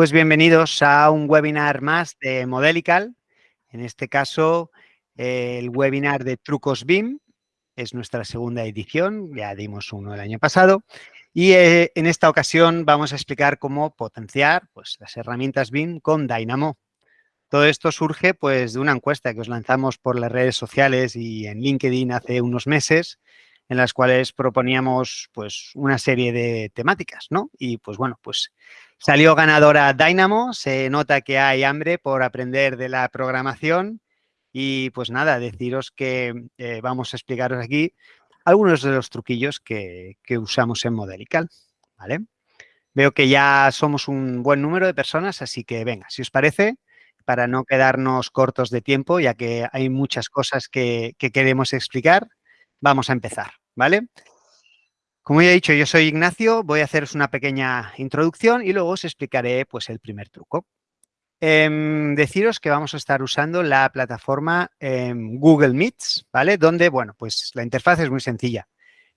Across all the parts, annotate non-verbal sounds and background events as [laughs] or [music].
Pues bienvenidos a un webinar más de Modelical. En este caso, el webinar de Trucos BIM. Es nuestra segunda edición, ya dimos uno el año pasado. Y eh, en esta ocasión vamos a explicar cómo potenciar pues, las herramientas BIM con Dynamo. Todo esto surge pues, de una encuesta que os lanzamos por las redes sociales y en LinkedIn hace unos meses, en las cuales proponíamos pues, una serie de temáticas, ¿no? Y pues bueno, pues Salió ganadora Dynamo, se nota que hay hambre por aprender de la programación y pues nada, deciros que eh, vamos a explicaros aquí algunos de los truquillos que, usamos en Modelical, ¿vale? Veo que ya somos un buen número de personas, así que venga, si os parece, para no quedarnos cortos de tiempo, ya que hay muchas cosas que, que queremos explicar, vamos a empezar, ¿vale? Como ya he dicho, yo soy Ignacio, voy a haceros una pequeña introducción y luego os explicaré pues, el primer truco. Em, deciros que vamos a estar usando la plataforma em, Google Meets, ¿vale? Donde, bueno, pues la interfaz es muy sencilla.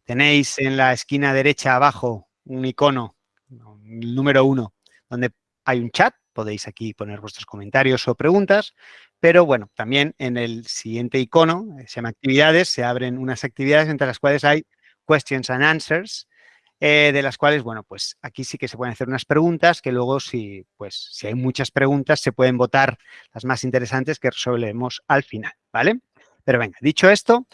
Tenéis en la esquina derecha abajo un icono, el número uno, donde hay un chat, podéis aquí poner vuestros comentarios o preguntas, pero bueno, también en el siguiente icono, se llama actividades, se abren unas actividades entre las cuales hay questions and answers, eh, de las cuales, bueno, pues aquí sí que se pueden hacer unas preguntas que luego, si, pues, si hay muchas preguntas, se pueden votar las más interesantes que resolvemos al final, ¿vale? Pero venga, dicho esto,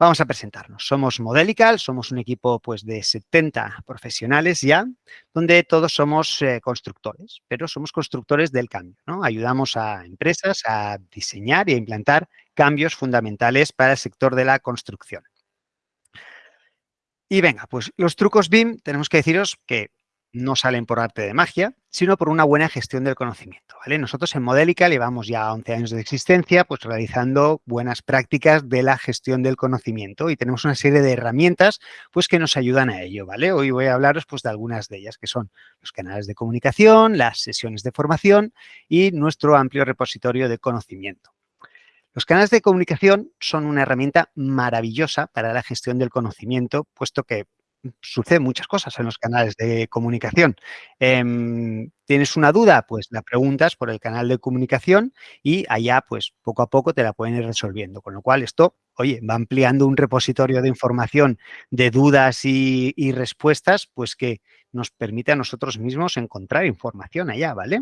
vamos a presentarnos. Somos Modelical, somos un equipo pues de 70 profesionales ya, donde todos somos eh, constructores, pero somos constructores del cambio. Ayudamos a empresas a diseñar y a implantar cambios fundamentales para el sector de la construcción. Y venga, pues los trucos BIM tenemos que deciros que no salen por arte de magia, sino por una buena gestión del conocimiento. ¿vale? Nosotros en Modélica llevamos ya 11 años de existencia pues realizando buenas prácticas de la gestión del conocimiento y tenemos una serie de herramientas pues que nos ayudan a ello. ¿vale? Hoy voy a hablaros pues de algunas de ellas que son los canales de comunicación, las sesiones de formación y nuestro amplio repositorio de conocimiento. Los canales de comunicación son una herramienta maravillosa para la gestión del conocimiento, puesto que suceden muchas cosas en los canales de comunicación. Em, ¿Tienes una duda? Pues la preguntas por el canal de comunicación y allá, pues, poco a poco te la pueden ir resolviendo. Con lo cual, esto, oye, va ampliando un repositorio de información de dudas y, y respuestas, pues que nos permite a nosotros mismos encontrar información allá, ¿vale?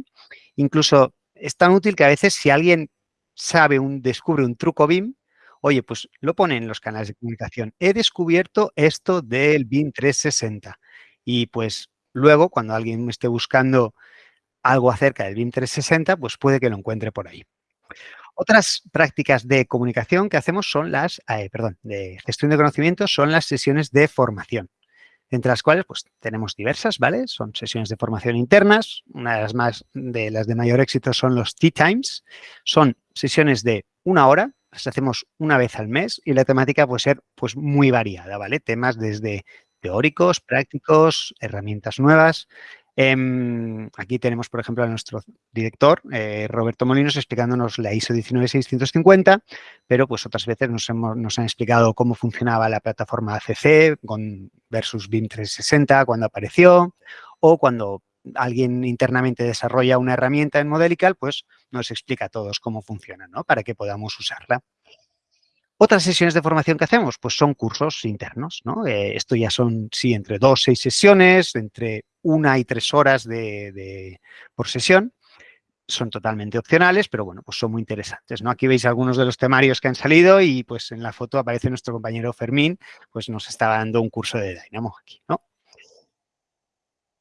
Incluso es tan útil que a veces si alguien sabe, un, descubre un truco BIM, oye, pues lo pone en los canales de comunicación. He descubierto esto del BIM 360. Y pues luego, cuando alguien esté buscando algo acerca del BIM 360, pues puede que lo encuentre por ahí. Otras prácticas de comunicación que hacemos son las, eh, perdón, de gestión de conocimiento son las sesiones de formación entre las cuales pues tenemos diversas, ¿vale? Son sesiones de formación internas, una de las más de las de mayor éxito son los Tea Times, son sesiones de una hora, las hacemos una vez al mes y la temática puede ser pues muy variada, ¿vale? Temas desde teóricos, prácticos, herramientas nuevas, Em, aquí tenemos, por ejemplo, a nuestro director, eh, Roberto Molinos, explicándonos la ISO 19650, pero pues otras veces nos, nos han explicado cómo funcionaba la plataforma ACC con, versus BIM 360 cuando apareció, o cuando alguien internamente desarrolla una herramienta en Modelical, pues nos explica a todos cómo funciona, ¿no? Para que podamos usarla. Otras sesiones de formación que hacemos, pues son cursos internos, ¿no? Eh, esto ya son, sí, entre dos, seis sesiones, entre una y tres horas de, por sesión. Son totalmente opcionales, pero bueno, pues son muy interesantes, ¿no? Aquí veis algunos de los temarios que han salido y pues en la foto aparece nuestro compañero Fermín, pues nos está dando un curso de Dynamo aquí, ¿no?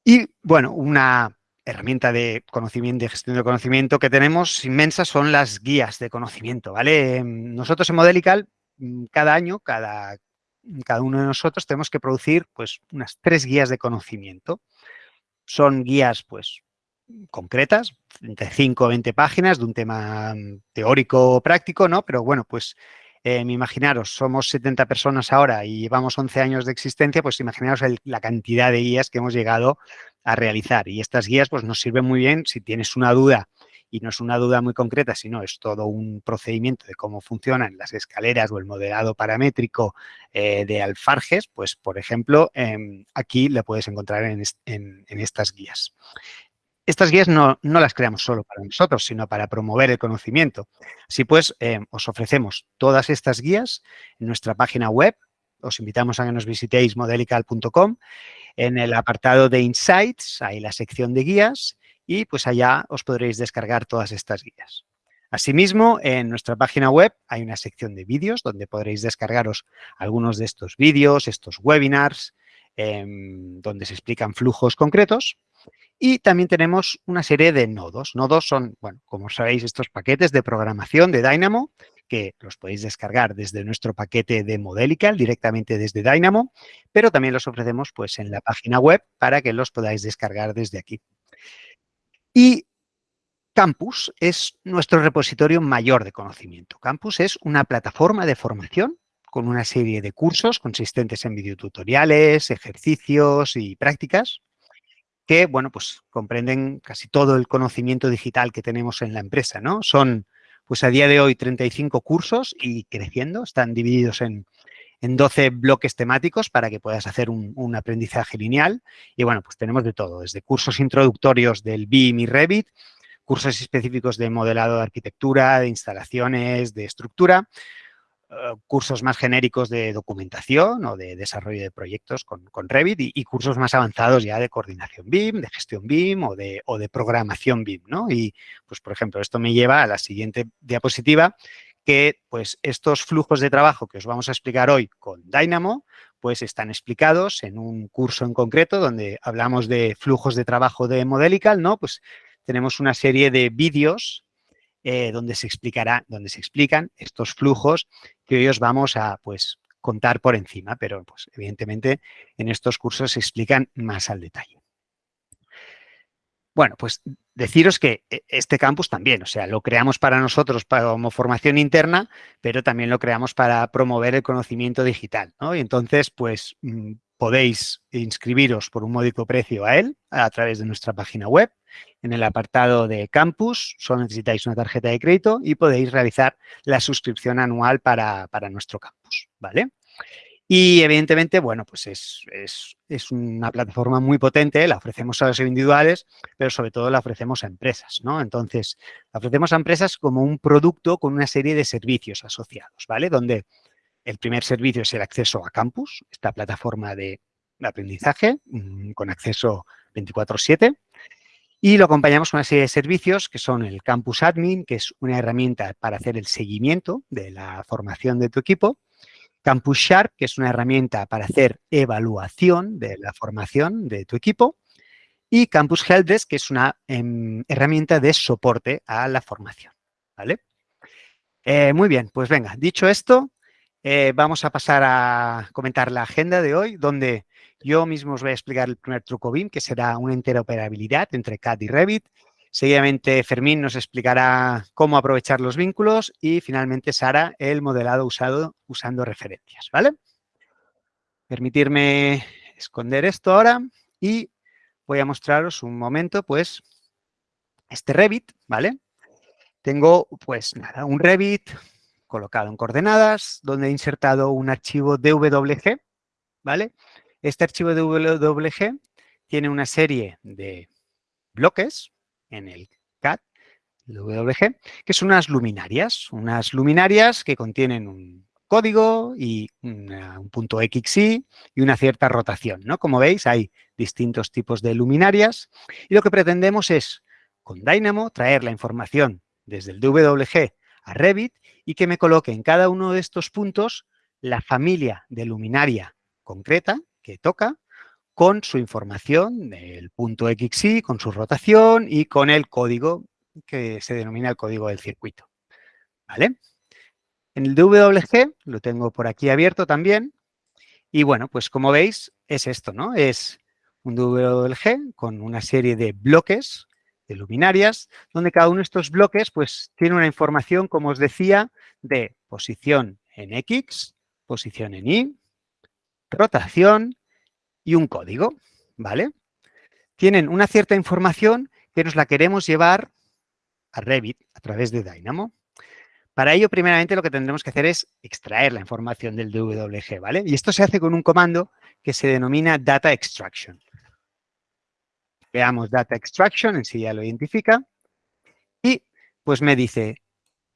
Y bueno, una herramienta de conocimiento, de gestión de conocimiento que tenemos inmensa son las guías de conocimiento, ¿vale? Nosotros en Modelical, mm, cada año, cada, cada uno de nosotros tenemos que producir pues unas tres guías de conocimiento. Son guías pues concretas, de 5 o 20 páginas de un tema mm, teórico o práctico, ¿no? Pero bueno, pues eh, imaginaros, somos 70 personas ahora y llevamos 11 años de existencia, pues imaginaros la cantidad de guías que hemos llegado a realizar. Y estas guías pues nos sirven muy bien si tienes una duda y no es una duda muy concreta, sino es todo un procedimiento de cómo funcionan las escaleras o el modelado paramétrico eh, de alfarjes, pues por ejemplo, em, aquí le puedes encontrar en, estas guías. Estas guías no, las creamos solo para nosotros, sino para promover el conocimiento. Así pues, eh, os ofrecemos todas estas guías en nuestra página web. Os invitamos a que nos visitéis modelical.com. En el apartado de Insights hay la sección de guías y pues allá os podréis descargar todas estas guías. Asimismo, en nuestra página web hay una sección de vídeos donde podréis descargaros algunos de estos vídeos, estos webinars, em, donde se explican flujos concretos y también tenemos una serie de nodos. Nodos son, bueno, como sabéis, estos paquetes de programación de Dynamo que los podéis descargar desde nuestro paquete de Modelical, directamente desde Dynamo, pero también los ofrecemos pues, en la página web para que los podáis descargar desde aquí. Y Campus es nuestro repositorio mayor de conocimiento. Campus es una plataforma de formación con una serie de cursos consistentes en videotutoriales, ejercicios y prácticas que, bueno, pues comprenden casi todo el conocimiento digital que tenemos en la empresa, ¿no? Son, pues a día de hoy, 35 cursos y creciendo, están divididos en, 12 bloques temáticos para que puedas hacer un, aprendizaje lineal. Y bueno, pues tenemos de todo, desde cursos introductorios del BIM y Revit, cursos específicos de modelado de arquitectura, de instalaciones, de estructura, eh, cursos más genéricos de documentación o de desarrollo de proyectos con, Revit y, cursos más avanzados ya de coordinación BIM, de gestión BIM o de, programación BIM, ¿no? Y, pues, por ejemplo, esto me lleva a la siguiente diapositiva, que, pues, estos flujos de trabajo que os vamos a explicar hoy con Dynamo, pues, están explicados en un curso en concreto donde hablamos de flujos de trabajo de Modelical, ¿no? Pues, tenemos una serie de vídeos eh, donde se explicará, donde se explican estos flujos que hoy os vamos a pues, contar por encima, pero pues, evidentemente en estos cursos se explican más al detalle. Bueno, pues deciros que eh, este campus también, o sea, lo creamos para nosotros como formación interna, pero también lo creamos para promover el conocimiento digital, ¿no? Y entonces, pues, mm, podéis inscribiros por un módico precio a él a través de nuestra página web. En el apartado de campus solo necesitáis una tarjeta de crédito y podéis realizar la suscripción anual para, nuestro campus, ¿vale? Y evidentemente, bueno, pues es, es, una plataforma muy potente, la ofrecemos a los individuales, pero sobre todo la ofrecemos a empresas, ¿no? Entonces, la ofrecemos a empresas como un producto con una serie de servicios asociados, ¿vale? Donde el primer servicio es el acceso a Campus, esta plataforma de aprendizaje mm, con acceso 24-7. Y lo acompañamos con una serie de servicios que son el Campus Admin, que es una herramienta para hacer el seguimiento de la formación de tu equipo. Campus Sharp, que es una herramienta para hacer evaluación de la formación de tu equipo. Y Campus Helpdesk, que es una em, herramienta de soporte a la formación. ¿vale? Eh, muy bien, pues venga, dicho esto, eh, vamos a pasar a comentar la agenda de hoy, donde yo mismo os voy a explicar el primer truco BIM, que será una interoperabilidad entre CAD y Revit. Seguidamente, Fermín nos explicará cómo aprovechar los vínculos y, finalmente, Sara, el modelado usado usando referencias, ¿vale? Permitirme esconder esto ahora y voy a mostraros un momento, pues, este Revit, ¿vale? Tengo, pues, nada, un Revit colocado en coordenadas, donde he insertado un archivo DWG, ¿vale? Este archivo DWG tiene una serie de bloques en el CAD, WG, que son unas luminarias, unas luminarias que contienen un código y un punto XY y una cierta rotación, ¿no? Como veis, hay distintos tipos de luminarias y lo que pretendemos es, con Dynamo, traer la información desde el DWG a Revit y que me coloque en cada uno de estos puntos la familia de luminaria concreta que toca con su información del punto XY, con su rotación y con el código que se denomina el código del circuito. ¿Vale? En el DWG lo tengo por aquí abierto también. Y bueno, pues como veis, es esto, ¿no? Es un DWG con una serie de bloques de luminarias, donde cada uno de estos bloques pues, tiene una información, como os decía, de posición en X, posición en Y, rotación y un código, ¿vale? Tienen una cierta información que nos la queremos llevar a Revit a través de Dynamo. Para ello, primeramente, lo que tendremos que hacer es extraer la información del DWG, ¿vale? Y esto se hace con un comando que se denomina Data Extraction. Veamos Data Extraction, en sí ya lo identifica. Y pues me dice,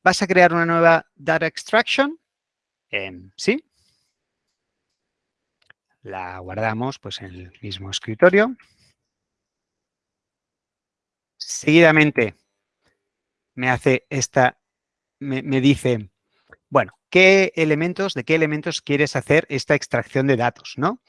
¿vas a crear una nueva Data Extraction? Sí. La guardamos pues en el mismo escritorio. Seguidamente me hace esta, me, me dice, bueno, ¿qué elementos, de qué elementos quieres hacer esta extracción de datos, no?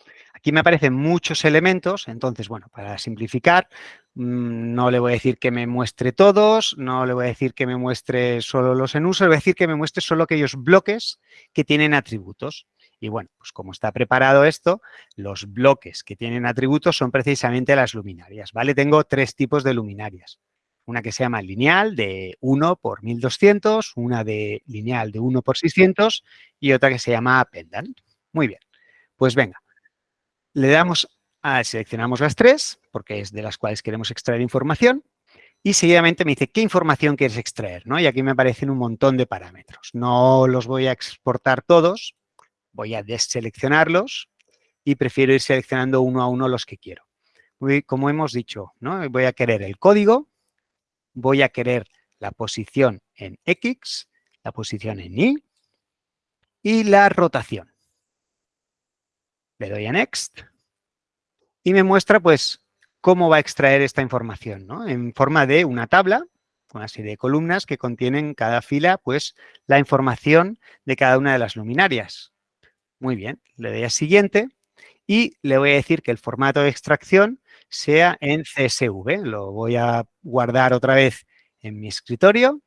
Aquí me aparecen muchos elementos, entonces, bueno, para simplificar, mm, no le voy a decir que me muestre todos, no le voy a decir que me muestre solo los en uso, le voy a decir que me muestre solo aquellos bloques que tienen atributos. Y bueno, pues como está preparado esto, los bloques que tienen atributos son precisamente las luminarias, ¿vale? Tengo tres tipos de luminarias. Una que se llama lineal de 1 por 1200, una de lineal de 1 por 600 y otra que se llama pendant. Muy bien, pues venga, le damos a, seleccionamos las tres, porque es de las cuales queremos extraer información, y seguidamente me dice, ¿qué información quieres extraer? ¿no? Y aquí me aparecen un montón de parámetros. No los voy a exportar todos, voy a deseleccionarlos y prefiero ir seleccionando uno a uno los que quiero. Como hemos dicho, ¿no? voy a querer el código, voy a querer la posición en X, la posición en Y y la rotación. Le doy a Next y me muestra pues cómo va a extraer esta información, ¿no? En forma de una tabla, una serie de columnas que contienen cada fila pues la información de cada una de las luminarias. Muy bien, le doy a siguiente y le voy a decir que el formato de extracción sea en CSV. Lo voy a guardar otra vez en mi escritorio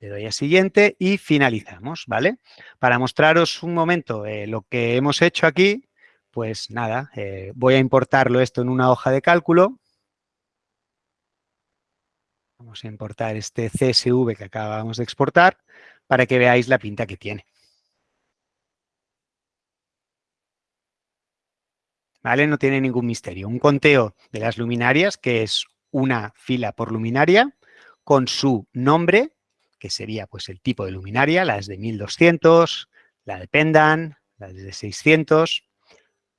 le doy a siguiente y finalizamos, ¿vale? Para mostraros un momento eh, lo que hemos hecho aquí, pues nada, eh, voy a importarlo esto en una hoja de cálculo. Vamos a importar este CSV que acabamos de exportar para que veáis la pinta que tiene. ¿Vale? No tiene ningún misterio. Un conteo de las luminarias, que es una fila por luminaria, con su nombre, que sería pues el tipo de luminaria, las de 1200, la de pendant, la de 600,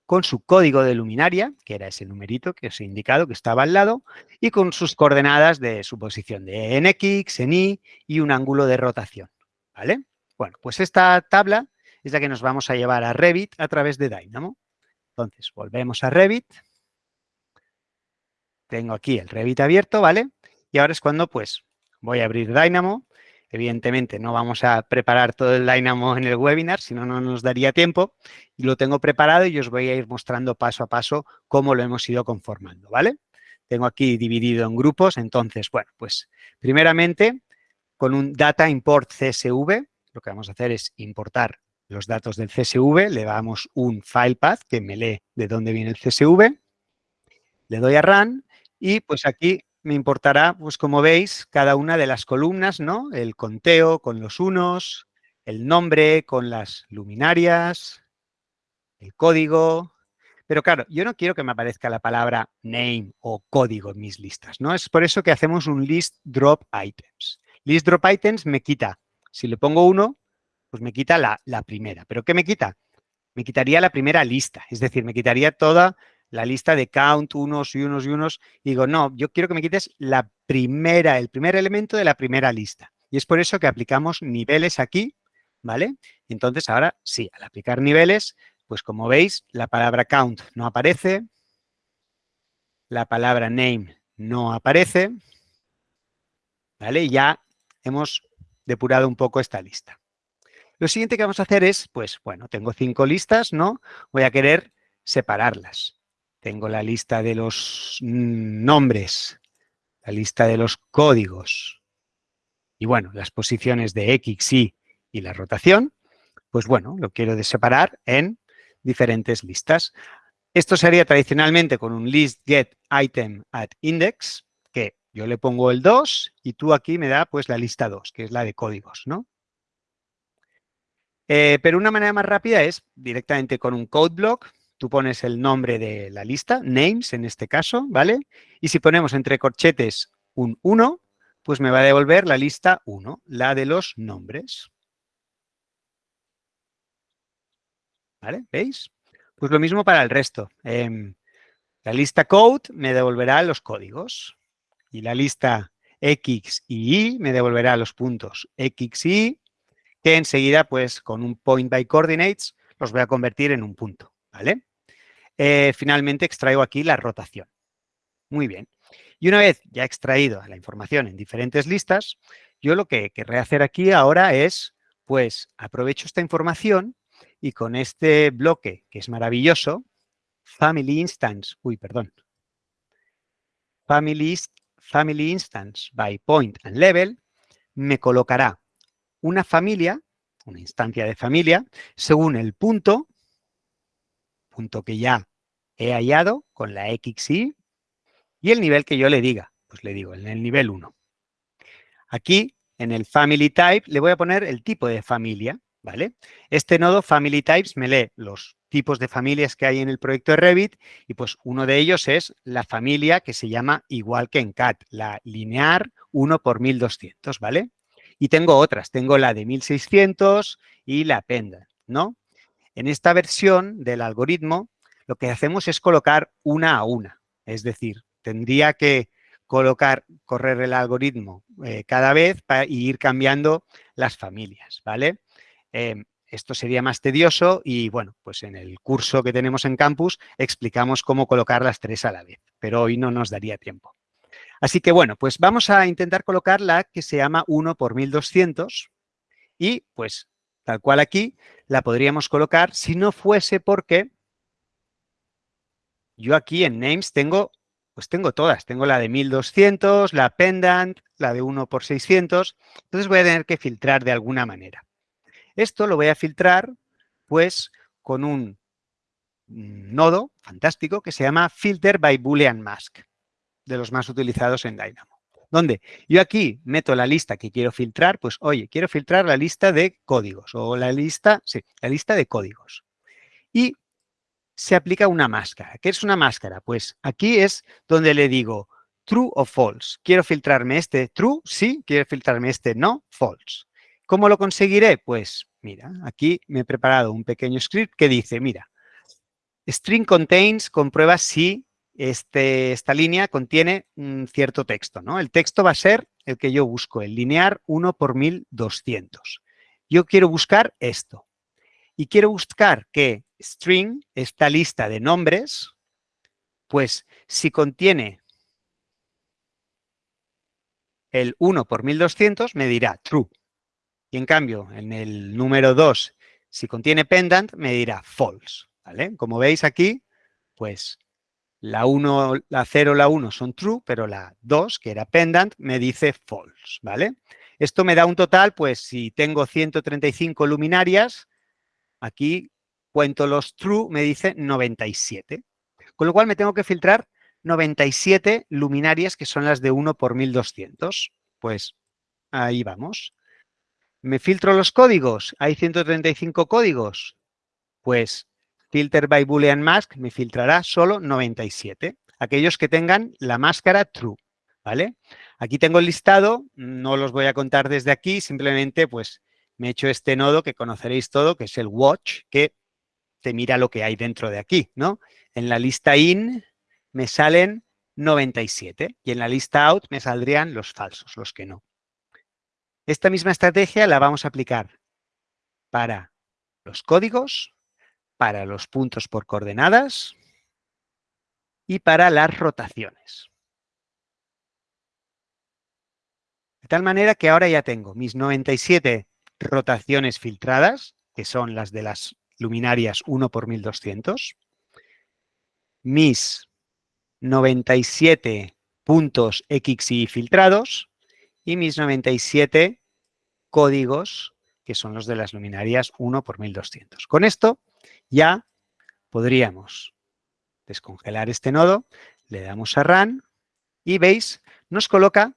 con su código de luminaria, que era ese numerito que os he indicado que estaba al lado, y con sus coordenadas de su posición de en X, en Y y un ángulo de rotación. ¿Vale? Bueno, pues esta tabla es la que nos vamos a llevar a Revit a través de Dynamo. Entonces, volvemos a Revit. Tengo aquí el Revit abierto, ¿vale? Y ahora es cuando, pues, voy a abrir Dynamo Evidentemente no vamos a preparar todo el Dynamo en el webinar, si no, no nos daría tiempo. Y lo tengo preparado y os voy a ir mostrando paso a paso cómo lo hemos ido conformando, ¿vale? Tengo aquí dividido en grupos, entonces, bueno, pues primeramente con un Data Import CSV, lo que vamos a hacer es importar los datos del CSV, le damos un file path que me lee de dónde viene el CSV, le doy a Run y pues aquí me importará, pues como veis, cada una de las columnas, ¿no? El conteo con los unos, el nombre con las luminarias, el código. Pero claro, yo no quiero que me aparezca la palabra name o código en mis listas, ¿no? Es por eso que hacemos un list drop items. List drop items me quita, si le pongo uno, pues me quita la, primera. ¿Pero qué me quita? Me quitaría la primera lista, es decir, me quitaría toda la lista de count, unos y unos y unos, y digo, no, yo quiero que me quites la primera, el primer elemento de la primera lista. Y es por eso que aplicamos niveles aquí, ¿vale? Entonces, ahora sí, al aplicar niveles, pues como veis, la palabra count no aparece, la palabra name no aparece, ¿vale? Ya hemos depurado un poco esta lista. Lo siguiente que vamos a hacer es, pues, bueno, tengo cinco listas, ¿no? Voy a querer separarlas. Tengo la lista de los nombres, la lista de los códigos y, bueno, las posiciones de X, Y y la rotación. Pues, bueno, lo quiero separar en diferentes listas. Esto se haría tradicionalmente con un list get item at index, que yo le pongo el 2 y tú aquí me da pues la lista 2, que es la de códigos, ¿no? Eh, pero una manera más rápida es directamente con un code block, tú pones el nombre de la lista, names en este caso, ¿vale? Y si ponemos entre corchetes un 1, pues me va a devolver la lista 1, la de los nombres. ¿Vale? ¿Veis? Pues lo mismo para el resto. Em, La lista code me devolverá los códigos y la lista X y Y me devolverá los puntos X y Y que enseguida, pues con un point by coordinates, los voy a convertir en un punto, ¿vale? Eh, finalmente extraigo aquí la rotación. Muy bien. Y una vez ya extraído la información en diferentes listas, yo lo que querré hacer aquí ahora es, pues, aprovecho esta información y con este bloque, que es maravilloso, Family Instance, uy, perdón, Family, family Instance by Point and Level, me colocará una familia, una instancia de familia, según el punto, punto que ya he hallado con la XY, y el nivel que yo le diga, pues le digo en el nivel 1. Aquí, en el Family Type, le voy a poner el tipo de familia, ¿vale? Este nodo Family Types me lee los tipos de familias que hay en el proyecto de Revit y pues uno de ellos es la familia que se llama igual que en CAD, la linear 1 por 1200, ¿vale? Y tengo otras, tengo la de 1600 y la Penda, ¿no? En esta versión del algoritmo lo que hacemos es colocar una a una, es decir, tendría que colocar, correr el algoritmo eh, cada vez para, ir cambiando las familias, ¿vale? Em, esto sería más tedioso y, bueno, pues en el curso que tenemos en campus explicamos cómo colocar las tres a la vez, pero hoy no nos daría tiempo. Así que, bueno, pues vamos a intentar colocar la que se llama 1 por 1200 y, pues, tal cual aquí, la podríamos colocar si no fuese porque yo aquí en names tengo, pues tengo todas. Tengo la de 1200, la pendant, la de 1 por 600. Entonces voy a tener que filtrar de alguna manera. Esto lo voy a filtrar pues con un nodo fantástico que se llama Filter by Boolean Mask, de los más utilizados en Dynamo. Donde yo aquí meto la lista que quiero filtrar, pues oye, quiero filtrar la lista de códigos o la lista, sí, la lista de códigos. Y se aplica una máscara. ¿Qué es una máscara? Pues aquí es donde le digo true o false. ¿Quiero filtrarme este true? Sí. ¿Quiero filtrarme este no? False. ¿Cómo lo conseguiré? Pues mira, aquí me he preparado un pequeño script que dice, mira, string contains comprueba si este, esta línea contiene un cierto texto. ¿no? El texto va a ser el que yo busco, el linear 1 por 1200. Yo quiero buscar esto. Y quiero buscar que string, esta lista de nombres, pues si contiene el 1 por 1200 me dirá true. Y en cambio, en el número 2, si contiene pendant, me dirá false. ¿vale? Como veis aquí, pues la 1, la 0, la 1 son true, pero la 2, que era pendant, me dice false. ¿vale? Esto me da un total, pues si tengo 135 luminarias, aquí cuento los true, me dice 97. Con lo cual me tengo que filtrar 97 luminarias, que son las de 1 por 1200. Pues ahí vamos. ¿Me filtro los códigos? ¿Hay 135 códigos? Pues filter by boolean mask me filtrará solo 97. Aquellos que tengan la máscara true, ¿vale? Aquí tengo el listado, no los voy a contar desde aquí, simplemente pues me he hecho este nodo que conoceréis todo, que es el watch, que te mira lo que hay dentro de aquí, ¿no? En la lista in me salen 97 y en la lista out me saldrían los falsos, los que no. Esta misma estrategia la vamos a aplicar para los códigos, para los puntos por coordenadas y para las rotaciones. De tal manera que ahora ya tengo mis 97 rotaciones filtradas, que son las de las luminarias 1 por 1200, mis 97 puntos X y filtrados y mis 97 códigos que son los de las luminarias 1 por 1200. Con esto ya podríamos descongelar este nodo, le damos a Run y veis, nos coloca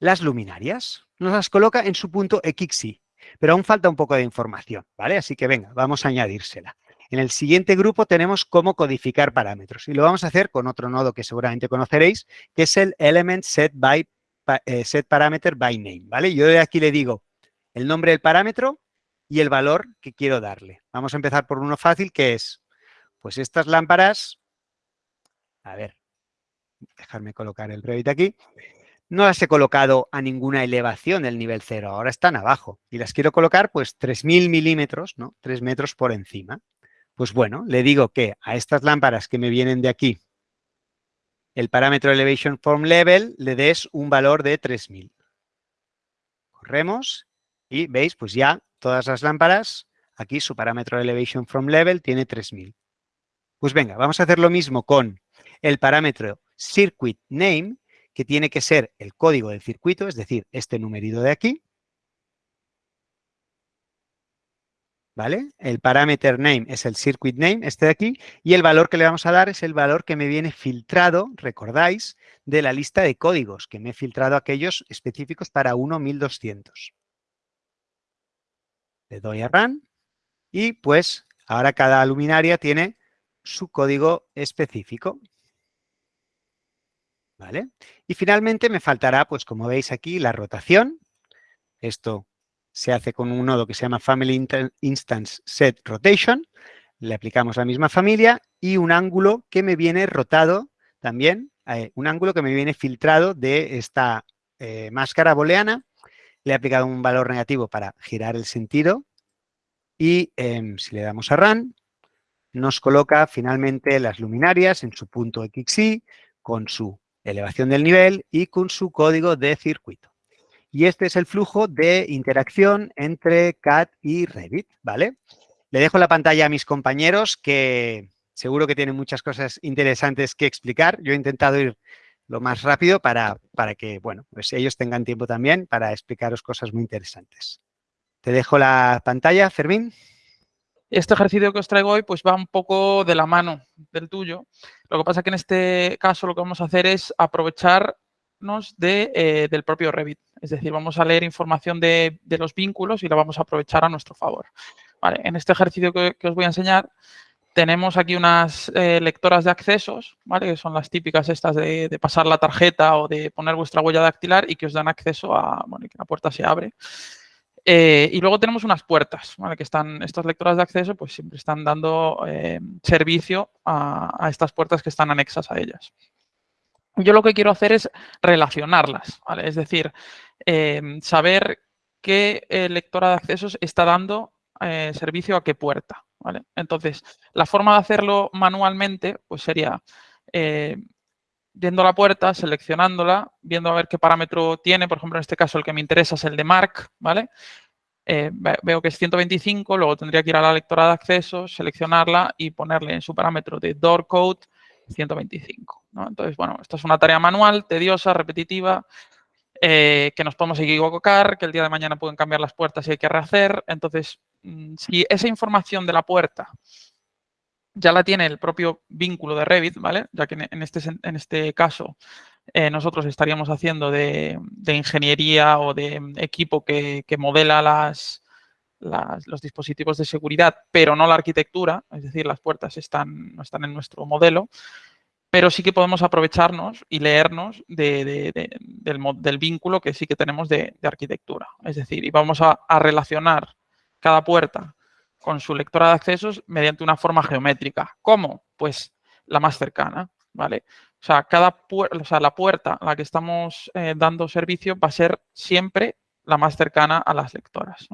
las luminarias, nos las coloca en su punto XY, pero aún falta un poco de información, ¿vale? Así que venga, vamos a añadírsela. En el siguiente grupo tenemos cómo codificar parámetros y lo vamos a hacer con otro nodo que seguramente conoceréis, que es el element set, by, eh, set parameter by name, ¿vale? Yo de aquí le digo el nombre del parámetro y el valor que quiero darle. Vamos a empezar por uno fácil que es, pues estas lámparas a ver, dejarme colocar el Revit aquí, no las he colocado a ninguna elevación del nivel cero, ahora están abajo y las quiero colocar pues 3000 milímetros, ¿no? 3 metros por encima. Pues bueno, le digo que a estas lámparas que me vienen de aquí, el parámetro Elevation Form Level le des un valor de 3000. Corremos y veis, pues ya todas las lámparas, aquí su parámetro Elevation From Level tiene 3000. Pues venga, vamos a hacer lo mismo con el parámetro Circuit Name, que tiene que ser el código del circuito, es decir, este numerito de aquí. ¿Vale? El parameter name es el circuit name, este de aquí, y el valor que le vamos a dar es el valor que me viene filtrado, recordáis, de la lista de códigos, que me he filtrado aquellos específicos para 1.1200. Le doy a Run y pues ahora cada luminaria tiene su código específico. Y finalmente me faltará, pues como veis aquí, la rotación. Esto se hace con un nodo que se llama Family Instance Set Rotation. Le aplicamos la misma familia y un ángulo que me viene rotado también, eh, un ángulo que me viene filtrado de esta eh, máscara booleana. Le he aplicado un valor negativo para girar el sentido y em, si le damos a Run, nos coloca finalmente las luminarias en su punto XY con su elevación del nivel y con su código de circuito. Y este es el flujo de interacción entre CAD y Revit, ¿vale? Le dejo la pantalla a mis compañeros que seguro que tienen muchas cosas interesantes que explicar. Yo he intentado ir lo más rápido para, para que, bueno, pues ellos tengan tiempo también para explicaros cosas muy interesantes. Te dejo la pantalla, Fermín. Este ejercicio que os traigo hoy pues va un poco de la mano del tuyo. Lo que pasa es que en este caso lo que vamos a hacer es aprovecharnos eh, del propio Revit. Es decir, vamos a leer información de, los vínculos y la vamos a aprovechar a nuestro favor. en este ejercicio que, os voy a enseñar tenemos aquí unas eh, lectoras de accesos, que son las típicas estas de, de, pasar la tarjeta o de poner vuestra huella dactilar y que os dan acceso a bueno, que la puerta se abre. Eh, y luego tenemos unas puertas, ¿vale? que están, estas lectoras de acceso pues siempre están dando eh, servicio a, estas puertas que están anexas a ellas. Yo lo que quiero hacer es relacionarlas, es decir, eh, saber qué lectora de accesos está dando servicio a qué puerta. Entonces, la forma de hacerlo manualmente pues sería viendo la puerta, seleccionándola, viendo a ver qué parámetro tiene, por ejemplo, en este caso el que me interesa es el de Mark, ¿vale? Eh, veo que es 125, luego tendría que ir a la lectora de acceso, seleccionarla y ponerle en su parámetro de door code 125. Entonces, bueno, esta es una tarea manual, tediosa, repetitiva, eh, que nos podemos equivocar, que el día de mañana pueden cambiar las puertas y hay que rehacer. Entonces, mm, si esa información de la puerta ya la tiene el propio vínculo de Revit, ¿vale? Ya que en este, en este caso eh, nosotros estaríamos haciendo de, ingeniería o de equipo que, modela las, los dispositivos de seguridad, pero no la arquitectura, es decir, las puertas están, no están en nuestro modelo, pero sí que podemos aprovecharnos y leernos del, vínculo que sí que tenemos de, arquitectura. Es decir, y vamos a relacionar cada puerta con su lectora de accesos mediante una forma geométrica. ¿Cómo? Pues la más cercana, ¿vale? O sea, cada o sea, la puerta a la que estamos eh, dando servicio va a ser siempre la más cercana a las lectoras.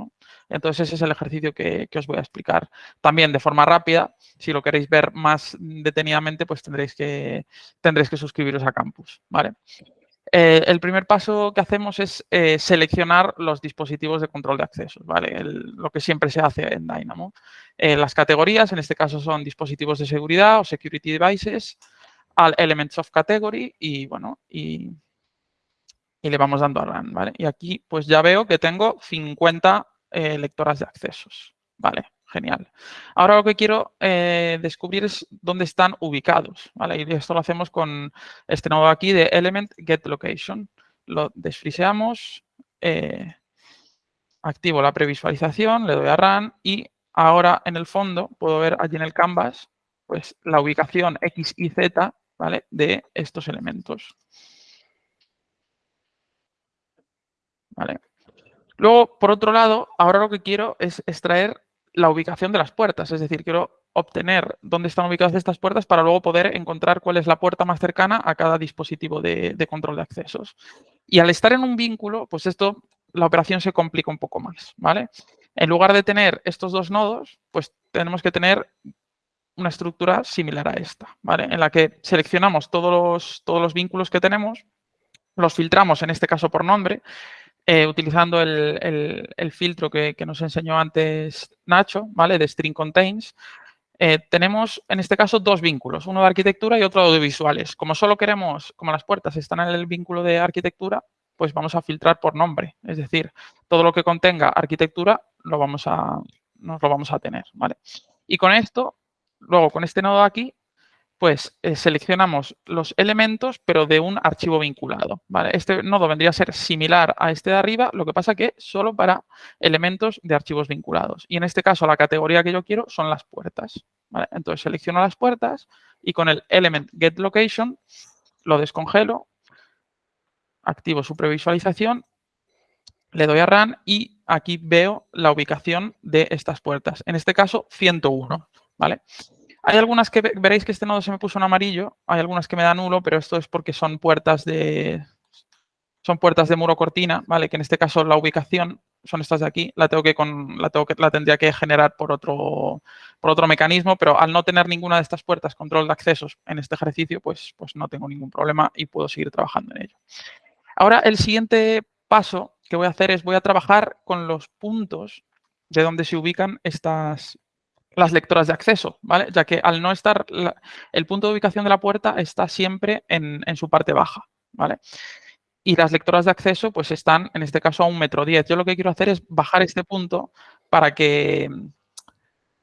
Entonces, ese es el ejercicio que, os voy a explicar. También de forma rápida, si lo queréis ver más detenidamente, pues tendréis que, tendréis que suscribiros a Campus. ¿vale? Eh, el primer paso que hacemos es eh, seleccionar los dispositivos de control de accesos, ¿vale? lo que siempre se hace en Dynamo. Eh, las categorías, en este caso, son dispositivos de seguridad o security devices, al elements of category y, bueno, y, y le vamos dando a run, ¿vale? Y aquí, pues ya veo que tengo 50 lectoras de accesos, ¿vale? Genial. Ahora lo que quiero eh, descubrir es dónde están ubicados. ¿vale? Y esto lo hacemos con este nodo aquí de element get location. Lo desfriseamos, eh, activo la previsualización, le doy a run y ahora en el fondo puedo ver allí en el canvas pues, la ubicación X y Z ¿vale? de estos elementos. ¿Vale? Luego, por otro lado, ahora lo que quiero es extraer la ubicación de las puertas. Es decir, quiero obtener dónde están ubicadas estas puertas para luego poder encontrar cuál es la puerta más cercana a cada dispositivo de, control de accesos. Y al estar en un vínculo, pues esto, la operación se complica un poco más, ¿vale? En lugar de tener estos dos nodos, pues tenemos que tener una estructura similar a esta, ¿vale? En la que seleccionamos todos los, todos los vínculos que tenemos, los filtramos, en este caso por nombre, eh, utilizando el, filtro que, nos enseñó antes Nacho, ¿vale? De string contains, eh, tenemos en este caso dos vínculos, uno de arquitectura y otro de audiovisuales. Como solo queremos, como las puertas están en el vínculo de arquitectura, pues vamos a filtrar por nombre. Es decir, todo lo que contenga arquitectura lo vamos a, nos lo vamos a tener. ¿vale? Y con esto, luego con este nodo aquí, pues eh, seleccionamos los elementos, pero de un archivo vinculado. Este nodo vendría a ser similar a este de arriba, lo que pasa que solo para elementos de archivos vinculados. Y en este caso, la categoría que yo quiero son las puertas. Entonces, selecciono las puertas y con el element getLocation lo descongelo, activo su previsualización, le doy a Run y aquí veo la ubicación de estas puertas. En este caso, 101. ¿vale? Hay algunas que veréis que este nodo se me puso en amarillo, hay algunas que me da nulo, pero esto es porque son puertas de son puertas de muro cortina, ¿vale? Que en este caso la ubicación son estas de aquí, la tengo que con la tengo que la tendría que generar por otro por otro mecanismo, pero al no tener ninguna de estas puertas control de accesos en este ejercicio, pues pues no tengo ningún problema y puedo seguir trabajando en ello. Ahora el siguiente paso que voy a hacer es voy a trabajar con los puntos de donde se ubican estas las lectoras de acceso, ¿vale? Ya que al no estar, el punto de ubicación de la puerta está siempre en, su parte baja, ¿vale? Y las lectoras de acceso pues están, en este caso, a un metro diez. Yo lo que quiero hacer es bajar este punto para que,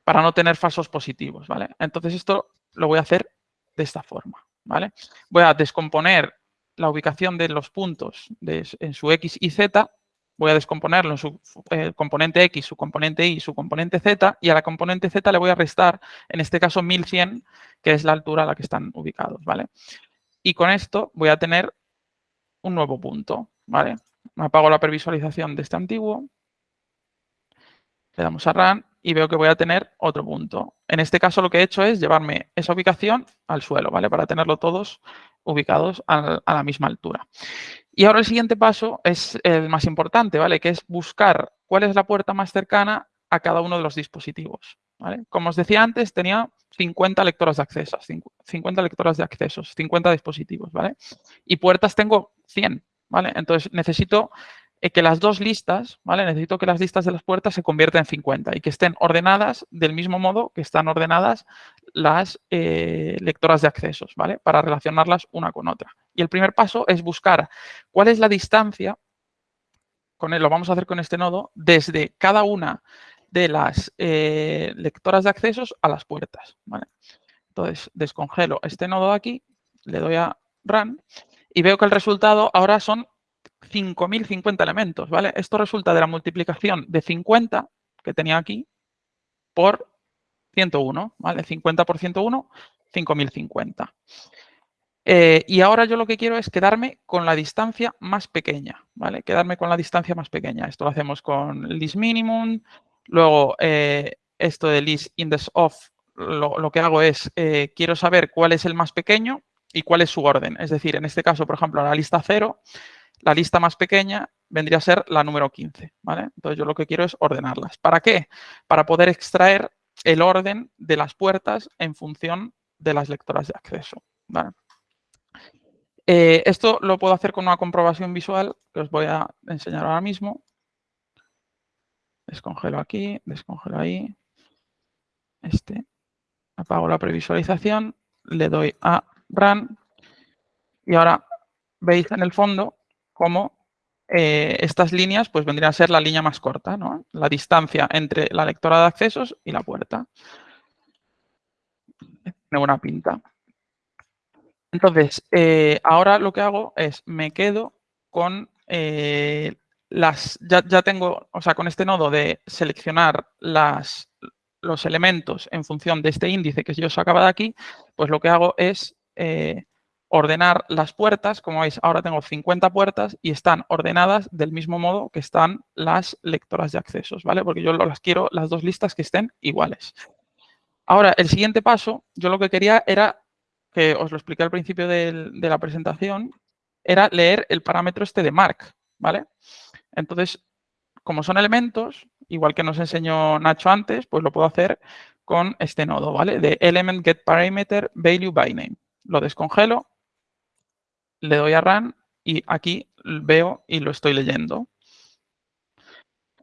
para no tener falsos positivos, ¿vale? Entonces esto lo voy a hacer de esta forma, ¿vale? Voy a descomponer la ubicación de los puntos en su X y Z voy a descomponerlo en su eh, componente X, su componente Y, su componente Z, y a la componente Z le voy a restar, en este caso, 1100, que es la altura a la que están ubicados, ¿vale? Y con esto voy a tener un nuevo punto, ¿vale? Me apago la previsualización de este antiguo, le damos a Run y veo que voy a tener otro punto. En este caso lo que he hecho es llevarme esa ubicación al suelo, ¿vale? Para tenerlo todos ubicados a la misma altura. Y ahora el siguiente paso es el más importante, ¿vale? Que es buscar cuál es la puerta más cercana a cada uno de los dispositivos. ¿vale? Como os decía antes, tenía 50 lectoras de accesos, 50 lectoras de accesos, 50 dispositivos, ¿vale? Y puertas tengo 100, ¿vale? Entonces necesito eh, que las dos listas, ¿vale? Necesito que las listas de las puertas se conviertan en 50 y que estén ordenadas del mismo modo que están ordenadas las eh, lectoras de accesos, ¿vale? Para relacionarlas una con otra. Y el primer paso es buscar cuál es la distancia, con él, lo vamos a hacer con este nodo, desde cada una de las eh, lectoras de accesos a las puertas. Entonces, descongelo este nodo de aquí, le doy a Run y veo que el resultado ahora son 5.050 elementos, ¿vale? Esto resulta de la multiplicación de 50 que tenía aquí por 101, ¿vale? 50 por 101, 5.050. Eh, y ahora yo lo que quiero es quedarme con la distancia más pequeña, ¿vale? Quedarme con la distancia más pequeña. Esto lo hacemos con list minimum. Luego, eh, esto de list index of, lo, que hago es, eh, quiero saber cuál es el más pequeño y cuál es su orden. Es decir, en este caso, por ejemplo, la lista 0 la lista más pequeña vendría a ser la número 15, ¿vale? Entonces yo lo que quiero es ordenarlas. ¿Para qué? Para poder extraer el orden de las puertas en función de las lectoras de acceso, eh, esto lo puedo hacer con una comprobación visual que os voy a enseñar ahora mismo. Descongelo aquí, descongelo ahí. Este. Apago la previsualización, le doy a Run. Y ahora veis en el fondo como eh, estas líneas pues vendrían a ser la línea más corta, ¿no? la distancia entre la lectora de accesos y la puerta. Tiene buena pinta. Entonces, eh, ahora lo que hago es me quedo con eh, las, ya, ya, tengo, o sea, con este nodo de seleccionar las, los elementos en función de este índice que yo sacaba de aquí, pues lo que hago es ordenar las puertas, como veis, ahora tengo 50 puertas y están ordenadas del mismo modo que están las lectoras de accesos, ¿vale? Porque yo las quiero, las dos listas que estén iguales. Ahora, el siguiente paso, yo lo que quería era, que os lo expliqué al principio de la presentación, era leer el parámetro este de mark, ¿vale? Entonces, como son elementos, igual que nos enseñó Nacho antes, pues lo puedo hacer con este nodo, ¿vale? De element get parameter value by name. Lo descongelo, le doy a run y aquí veo y lo estoy leyendo.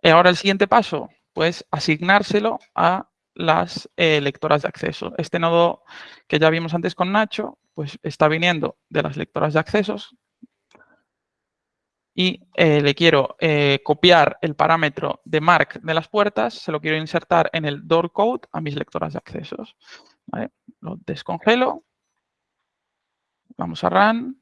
Y ahora el siguiente paso, pues asignárselo a las eh, lectoras de acceso. Este nodo que ya vimos antes con Nacho, pues está viniendo de las lectoras de accesos y eh, le quiero eh, copiar el parámetro de mark de las puertas, se lo quiero insertar en el door code a mis lectoras de accesos. Lo descongelo, vamos a run,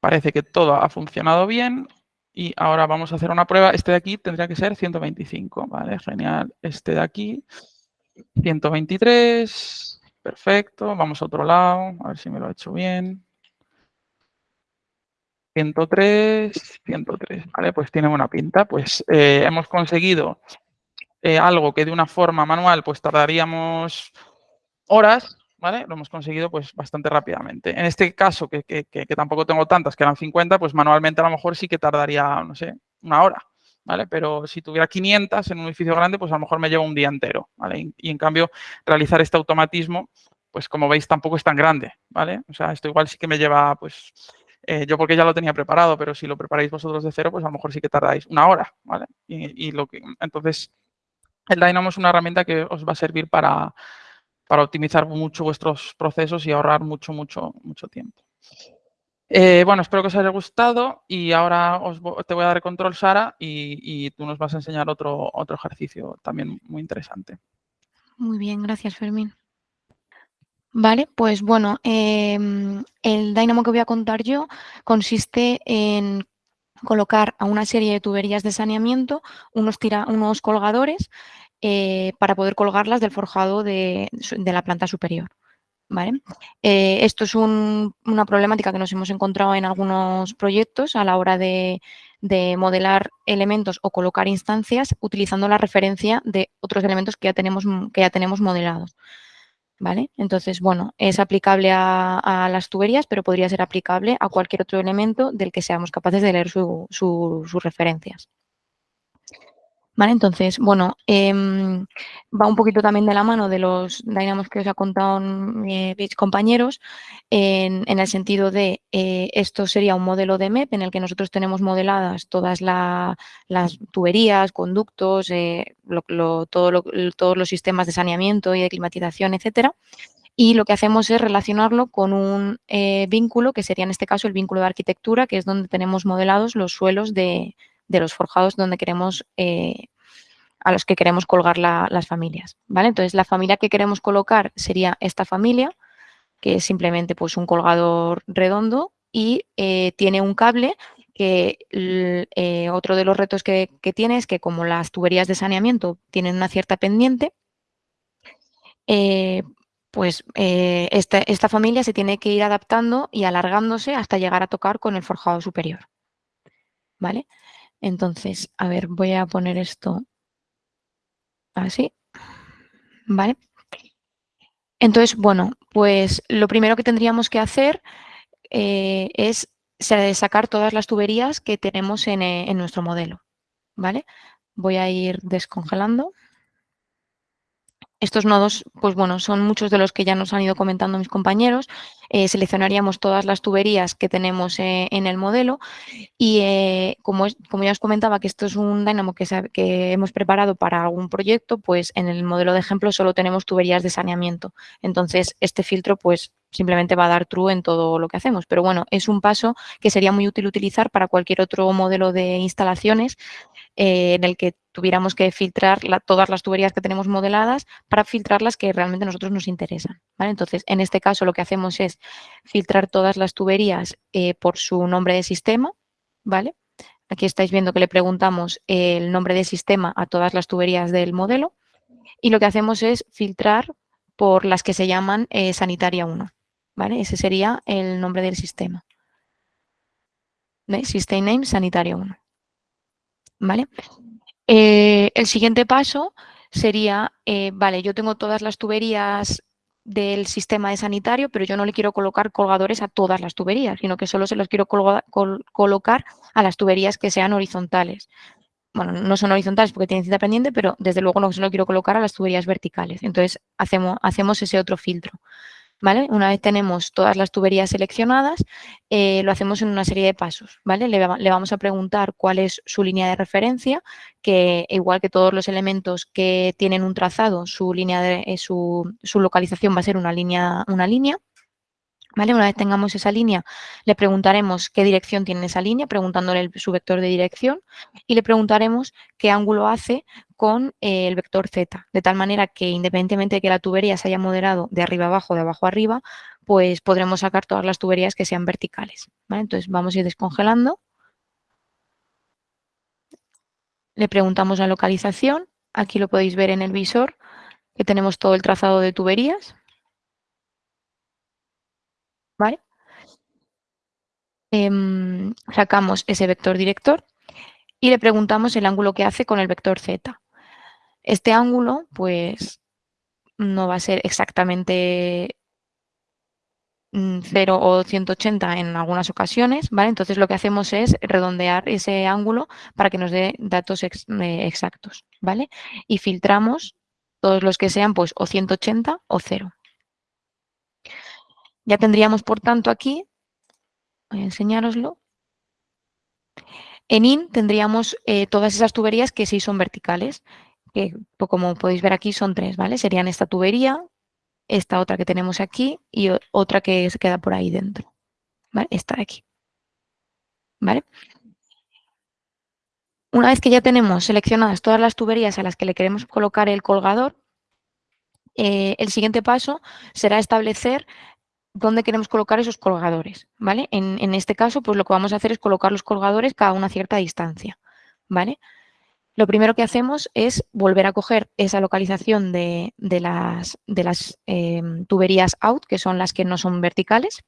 parece que todo ha funcionado bien y ahora vamos a hacer una prueba. Este de aquí tendría que ser 125. Vale, genial. Este de aquí, 123. Perfecto. Vamos a otro lado. A ver si me lo he hecho bien. 103, 103. Vale, pues tiene buena pinta. Pues eh, hemos conseguido eh, algo que de una forma manual pues tardaríamos horas, lo hemos conseguido pues bastante rápidamente. En este caso, que, tampoco tengo tantas, que eran 50, pues manualmente a lo mejor sí que tardaría, no sé, una hora, ¿vale? Pero si tuviera 500 en un edificio grande, pues a lo mejor me lleva un día entero, ¿vale? Y, en cambio, realizar este automatismo, pues como veis, tampoco es tan grande, ¿vale? O sea, esto igual sí que me lleva, pues, eh, yo porque ya lo tenía preparado, pero si lo preparáis vosotros de cero, pues a lo mejor sí que tardáis una hora, ¿vale? Y lo que, entonces, el Dynamo es una herramienta que os va a servir para para optimizar mucho vuestros procesos y ahorrar mucho, mucho, mucho tiempo. Eh, bueno, espero que os haya gustado y ahora os, te voy a dar control, Sara, y, tú nos vas a enseñar otro, otro ejercicio también muy interesante. Muy bien, gracias, Fermín. Vale, pues bueno, em, el Dynamo que voy a contar yo consiste en colocar a una serie de tuberías de saneamiento unos, unos colgadores eh, para poder colgarlas del forjado de, la planta superior. ¿vale? Eh, esto es una problemática que nos hemos encontrado en algunos proyectos a la hora de, modelar elementos o colocar instancias utilizando la referencia de otros elementos que ya tenemos, que ya tenemos modelados. ¿Vale? Entonces, bueno, es aplicable a, las tuberías, pero podría ser aplicable a cualquier otro elemento del que seamos capaces de leer sus referencias. ¿Vale? Entonces, bueno, em, va un poquito también de la mano de los dynamos que os ha contado mis compañeros, en, el sentido de eh, esto sería un modelo de MEP en el que nosotros tenemos modeladas todas las tuberías, conductos, eh, todos los sistemas de saneamiento y de climatización, etcétera. Y lo que hacemos es relacionarlo con un eh, vínculo, que sería en este caso el vínculo de arquitectura, que es donde tenemos modelados los suelos de, de los forjados donde queremos, eh, a los que queremos colgar las familias. ¿vale? Entonces, la familia que queremos colocar sería esta familia, que es simplemente pues, un colgador redondo y eh, tiene un cable que eh, otro de los retos que, tiene es que como las tuberías de saneamiento tienen una cierta pendiente, pues esta, esta, familia se tiene que ir adaptando y alargándose hasta llegar a tocar con el forjado superior. ¿Vale? Entonces, a ver, voy a poner esto así. ¿Vale? Entonces, bueno, pues lo primero que tendríamos que hacer eh, es sacar todas las tuberías que tenemos en, eh, en nuestro modelo. ¿Vale? Voy a ir descongelando. Estos nodos, pues bueno, son muchos de los que ya nos han ido comentando mis compañeros. Eh, seleccionaríamos todas las tuberías que tenemos eh, en el modelo y eh, como, ya os comentaba que esto es un Dynamo que, que hemos preparado para algún proyecto, pues en el modelo de ejemplo solo tenemos tuberías de saneamiento. Entonces, este filtro pues simplemente va a dar true en todo lo que hacemos. Pero bueno, es un paso que sería muy útil utilizar para cualquier otro modelo de instalaciones en el que tuviéramos que filtrar todas las tuberías que tenemos modeladas para filtrar las que realmente a nosotros nos interesan. Entonces, en este caso lo que hacemos es filtrar todas las tuberías eh, por su nombre de sistema. ¿vale? Aquí estáis viendo que le preguntamos el nombre de sistema a todas las tuberías del modelo y lo que hacemos es filtrar por las que se llaman eh, sanitaria 1. ¿Vale? Ese sería el nombre del sistema. System name sanitaria 1. ¿Vale? Eh, el siguiente paso sería, eh, vale, yo tengo todas las tuberías del sistema de sanitario, pero yo no le quiero colocar colgadores a todas las tuberías, sino que solo se los quiero colocar a las tuberías que sean horizontales. Bueno, no son horizontales porque tienen cinta pendiente, pero desde luego no se lo quiero colocar a las tuberías verticales. Entonces hacemos, hacemos ese otro filtro. Una vez tenemos todas las tuberías seleccionadas, eh, lo hacemos en una serie de pasos, ¿vale? Le, vamos a preguntar cuál es su línea de referencia, que igual que todos los elementos que tienen un trazado, su, línea de, eh, su, su localización va a ser una línea, una línea. Una vez tengamos esa línea, le preguntaremos qué dirección tiene esa línea, preguntándole su vector de dirección y le preguntaremos qué ángulo hace con eh, el vector z, de tal manera que independientemente de que la tubería se haya moderado de arriba abajo, de abajo arriba, pues podremos sacar todas las tuberías que sean verticales. Entonces vamos a ir descongelando. Le preguntamos la localización, aquí lo podéis ver en el visor, que tenemos todo el trazado de tuberías. ¿Vale? Em, sacamos ese vector director y le preguntamos el ángulo que hace con el vector z. Este ángulo, pues, no va a ser exactamente 0 mm, o 180 en algunas ocasiones, ¿vale? Entonces lo que hacemos es redondear ese ángulo para que nos dé datos eh, exactos, ¿vale? Y filtramos todos los que sean, pues, o 180 o 0. Ya tendríamos, por tanto, aquí, voy a enseñároslo, en IN tendríamos eh, todas esas tuberías que sí son verticales, que pues, como podéis ver aquí son tres, ¿vale? Serían esta tubería, esta otra que tenemos aquí y otra que se queda por ahí dentro, ¿vale? Esta de aquí, ¿vale? Una vez que ya tenemos seleccionadas todas las tuberías a las que le queremos colocar el colgador, eh, el siguiente paso será establecer dónde queremos colocar esos colgadores, ¿vale? En, este caso, pues lo que vamos a hacer es colocar los colgadores cada una cierta distancia, ¿vale? Lo primero que hacemos es volver a coger esa localización de, las, de las em, tuberías out, que son las que no son verticales.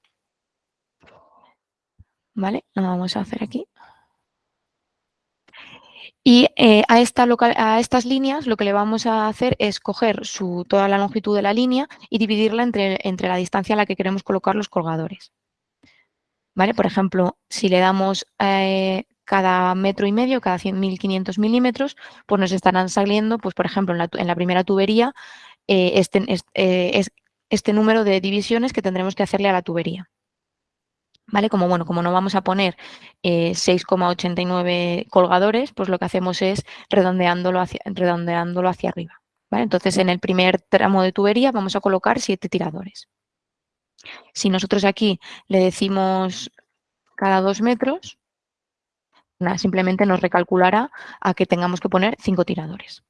¿Vale? Lo vamos a hacer aquí. Y eh, a, esta a, estas líneas lo que le vamos a hacer es coger toda la longitud de la línea y dividirla entre, entre la distancia a la que queremos colocar los colgadores. ¿Vale? Por ejemplo, si le damos eh, cada metro y medio, cada 100.500 milímetros, pues nos estarán saliendo, pues por ejemplo, en la, primera tubería, eh, este, es, este número de divisiones que tendremos que hacerle a la tubería. ¿Vale? Como, bueno, como no vamos a poner 6,89 eh, colgadores, pues lo que hacemos es redondeándolo hacia, redondeándolo hacia arriba. ¿vale? Entonces, en el primer tramo de tubería vamos a colocar 7 tiradores. Si nosotros aquí le decimos cada 2 metros, simplemente nos recalculará a que tengamos que poner 5 tiradores.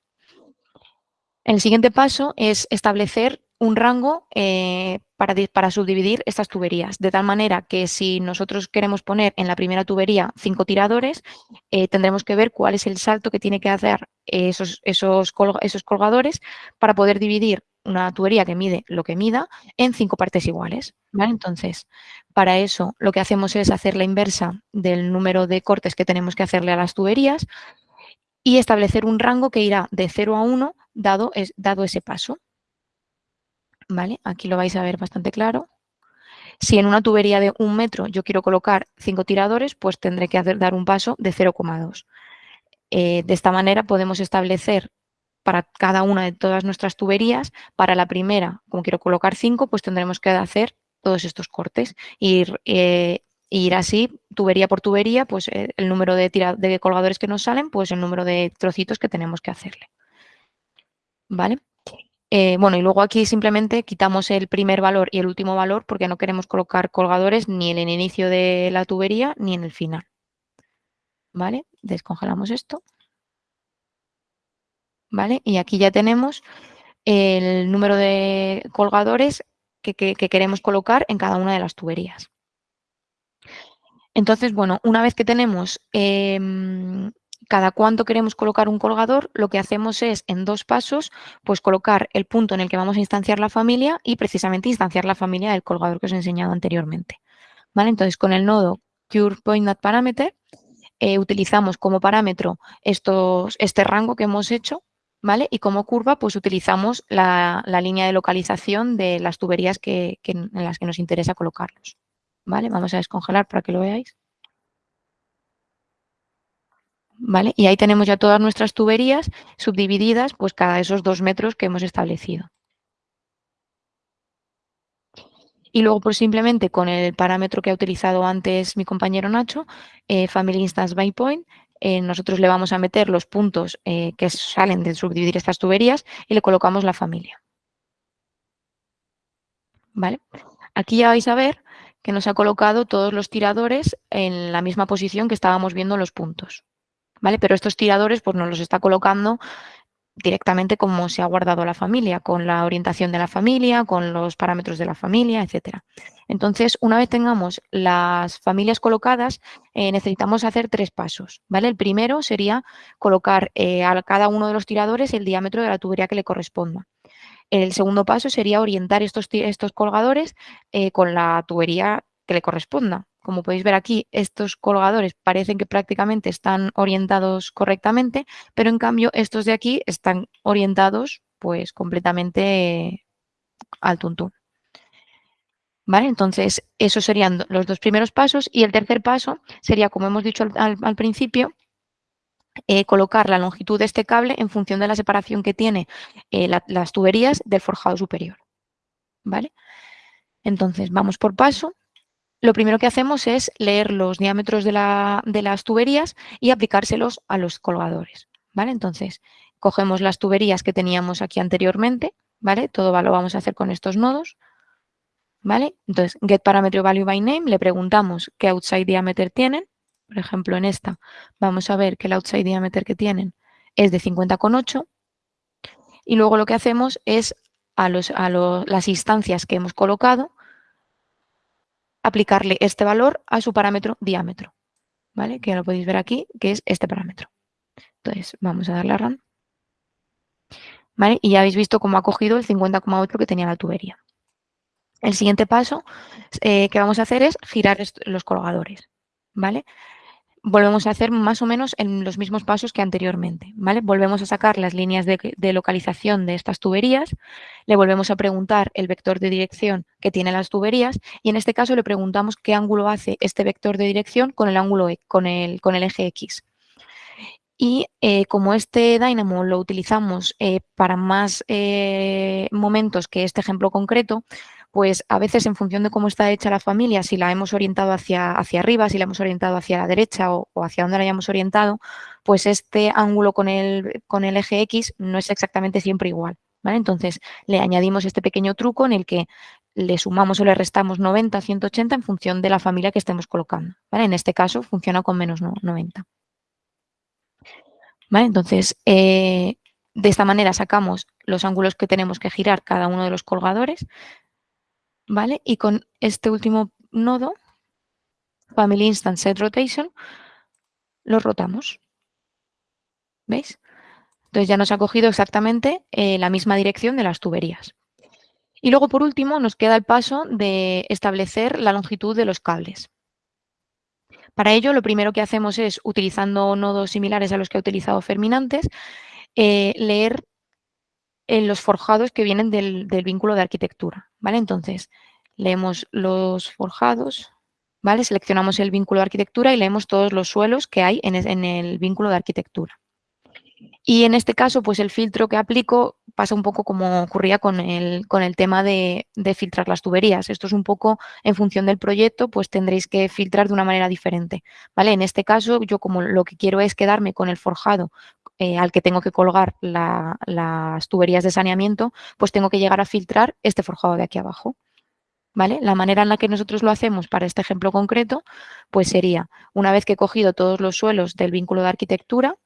El siguiente paso es establecer un rango eh, para, para, subdividir estas tuberías, de tal manera que si nosotros queremos poner en la primera tubería cinco tiradores, eh, tendremos que ver cuál es el salto que tiene que hacer esos, esos, esos colgadores para poder dividir una tubería que mide lo que mida en cinco partes iguales. Entonces, para eso lo que hacemos es hacer la inversa del número de cortes que tenemos que hacerle a las tuberías y establecer un rango que irá de 0 a 1 dado, es, dado ese paso. ¿Vale? Aquí lo vais a ver bastante claro. Si en una tubería de un metro yo quiero colocar cinco tiradores, pues tendré que hacer, dar un paso de 0,2. Eh, de esta manera podemos establecer para cada una de todas nuestras tuberías, para la primera, como quiero colocar cinco, pues tendremos que hacer todos estos cortes. Ir, eh, ir así, tubería por tubería, pues eh, el número de, de colgadores que nos salen, pues el número de trocitos que tenemos que hacerle. ¿Vale? Eh, bueno, y luego aquí simplemente quitamos el primer valor y el último valor porque no queremos colocar colgadores ni en el inicio de la tubería ni en el final. ¿Vale? Descongelamos esto. ¿Vale? Y aquí ya tenemos el número de colgadores que, queremos colocar en cada una de las tuberías. Entonces, bueno, una vez que tenemos em, cada cuánto queremos colocar un colgador, lo que hacemos es en dos pasos, pues colocar el punto en el que vamos a instanciar la familia y precisamente instanciar la familia del colgador que os he enseñado anteriormente. ¿Vale? Entonces, con el nodo CurePointNetParameter eh, utilizamos como parámetro este rango que hemos hecho, ¿vale? Y como curva, pues utilizamos la, línea de localización de las tuberías que, en las que nos interesa colocarlos, ¿vale? Vamos a descongelar para que lo veáis. Y ahí tenemos ya todas nuestras tuberías subdivididas, pues cada esos dos metros que hemos establecido. Y luego, pues simplemente con el parámetro que ha utilizado antes mi compañero Nacho, eh, Family Instance by Point, eh, nosotros le vamos a meter los puntos eh, que salen de subdividir estas tuberías y le colocamos la familia. ¿Vale? Aquí ya vais a ver que nos ha colocado todos los tiradores en la misma posición que estábamos viendo los puntos. ¿Vale? Pero estos tiradores pues nos los está colocando directamente como se ha guardado la familia, con la orientación de la familia, con los parámetros de la familia, etcétera. Entonces, una vez tengamos las familias colocadas, eh, necesitamos hacer tres pasos. ¿vale? El primero sería colocar eh, a cada uno de los tiradores el diámetro de la tubería que le corresponda. El segundo paso sería orientar estos, estos colgadores eh, con la tubería que le corresponda. Como podéis ver aquí, estos colgadores parecen que prácticamente están orientados correctamente, pero en cambio estos de aquí están orientados pues completamente al tuntún. ¿Vale? Entonces, esos serían los dos primeros pasos y el tercer paso sería, como hemos dicho al, principio, eh, colocar la longitud de este cable en función de la separación que tiene eh, las tuberías del forjado superior. ¿Vale? Entonces, vamos por paso lo primero que hacemos es leer los diámetros de, las tuberías y aplicárselos a los colgadores. ¿vale? Entonces, cogemos las tuberías que teníamos aquí anteriormente, ¿vale? Todo lo vamos a hacer con estos nodos. ¿Vale? Entonces, get parameter value by name, le preguntamos qué outside diameter tienen. Por ejemplo, en esta vamos a ver que el outside diameter que tienen es de 50,8. Y luego lo que hacemos es a, a las instancias que hemos colocado, aplicarle este valor a su parámetro diámetro, ¿vale? Que ya lo podéis ver aquí, que es este parámetro. Entonces, vamos a darle a run. ¿Vale? Y ya habéis visto cómo ha cogido el 50,8 que tenía la tubería. El siguiente paso eh, que vamos a hacer es girar los colgadores, ¿vale? Volvemos a hacer más o menos en los mismos pasos que anteriormente. ¿vale? Volvemos a sacar las líneas de, localización de estas tuberías, le volvemos a preguntar el vector de dirección que tiene las tuberías y en este caso le preguntamos qué ángulo hace este vector de dirección con el, ángulo, e, con el, con el eje X. Y eh, como este Dynamo lo utilizamos eh, para más eh, momentos que este ejemplo concreto, pues a veces en función de cómo está hecha la familia, si la hemos orientado hacia, hacia arriba, si la hemos orientado hacia la derecha o, hacia donde la hayamos orientado, pues este ángulo con el, con el eje X no es exactamente siempre igual. ¿vale? Entonces le añadimos este pequeño truco en el que le sumamos o le restamos 90 180 en función de la familia que estemos colocando. ¿vale? En este caso funciona con menos 90. Entonces, eh, de esta manera sacamos los ángulos que tenemos que girar cada uno de los colgadores, ¿vale? Y con este último nodo, Family Instance Set Rotation, lo rotamos. ¿Veis? Entonces ya nos ha cogido exactamente eh, la misma dirección de las tuberías. Y luego, por último, nos queda el paso de establecer la longitud de los cables. Para ello, lo primero que hacemos es, utilizando nodos similares a los que ha utilizado Ferminantes, eh, leer en los forjados que vienen del, vínculo de arquitectura, ¿vale? Entonces, leemos los forjados, ¿vale? Seleccionamos el vínculo de arquitectura y leemos todos los suelos que hay en, el vínculo de arquitectura. Y en este caso, pues el filtro que aplico pasa un poco como ocurría con el, con el tema de, de, filtrar las tuberías. Esto es un poco en función del proyecto, pues tendréis que filtrar de una manera diferente. ¿vale? En este caso, yo como lo que quiero es quedarme con el forjado eh, al que tengo que colgar las tuberías de saneamiento, pues tengo que llegar a filtrar este forjado de aquí abajo. ¿Vale? La manera en la que nosotros lo hacemos para este ejemplo concreto, pues sería, una vez que he cogido todos los suelos del vínculo de arquitectura,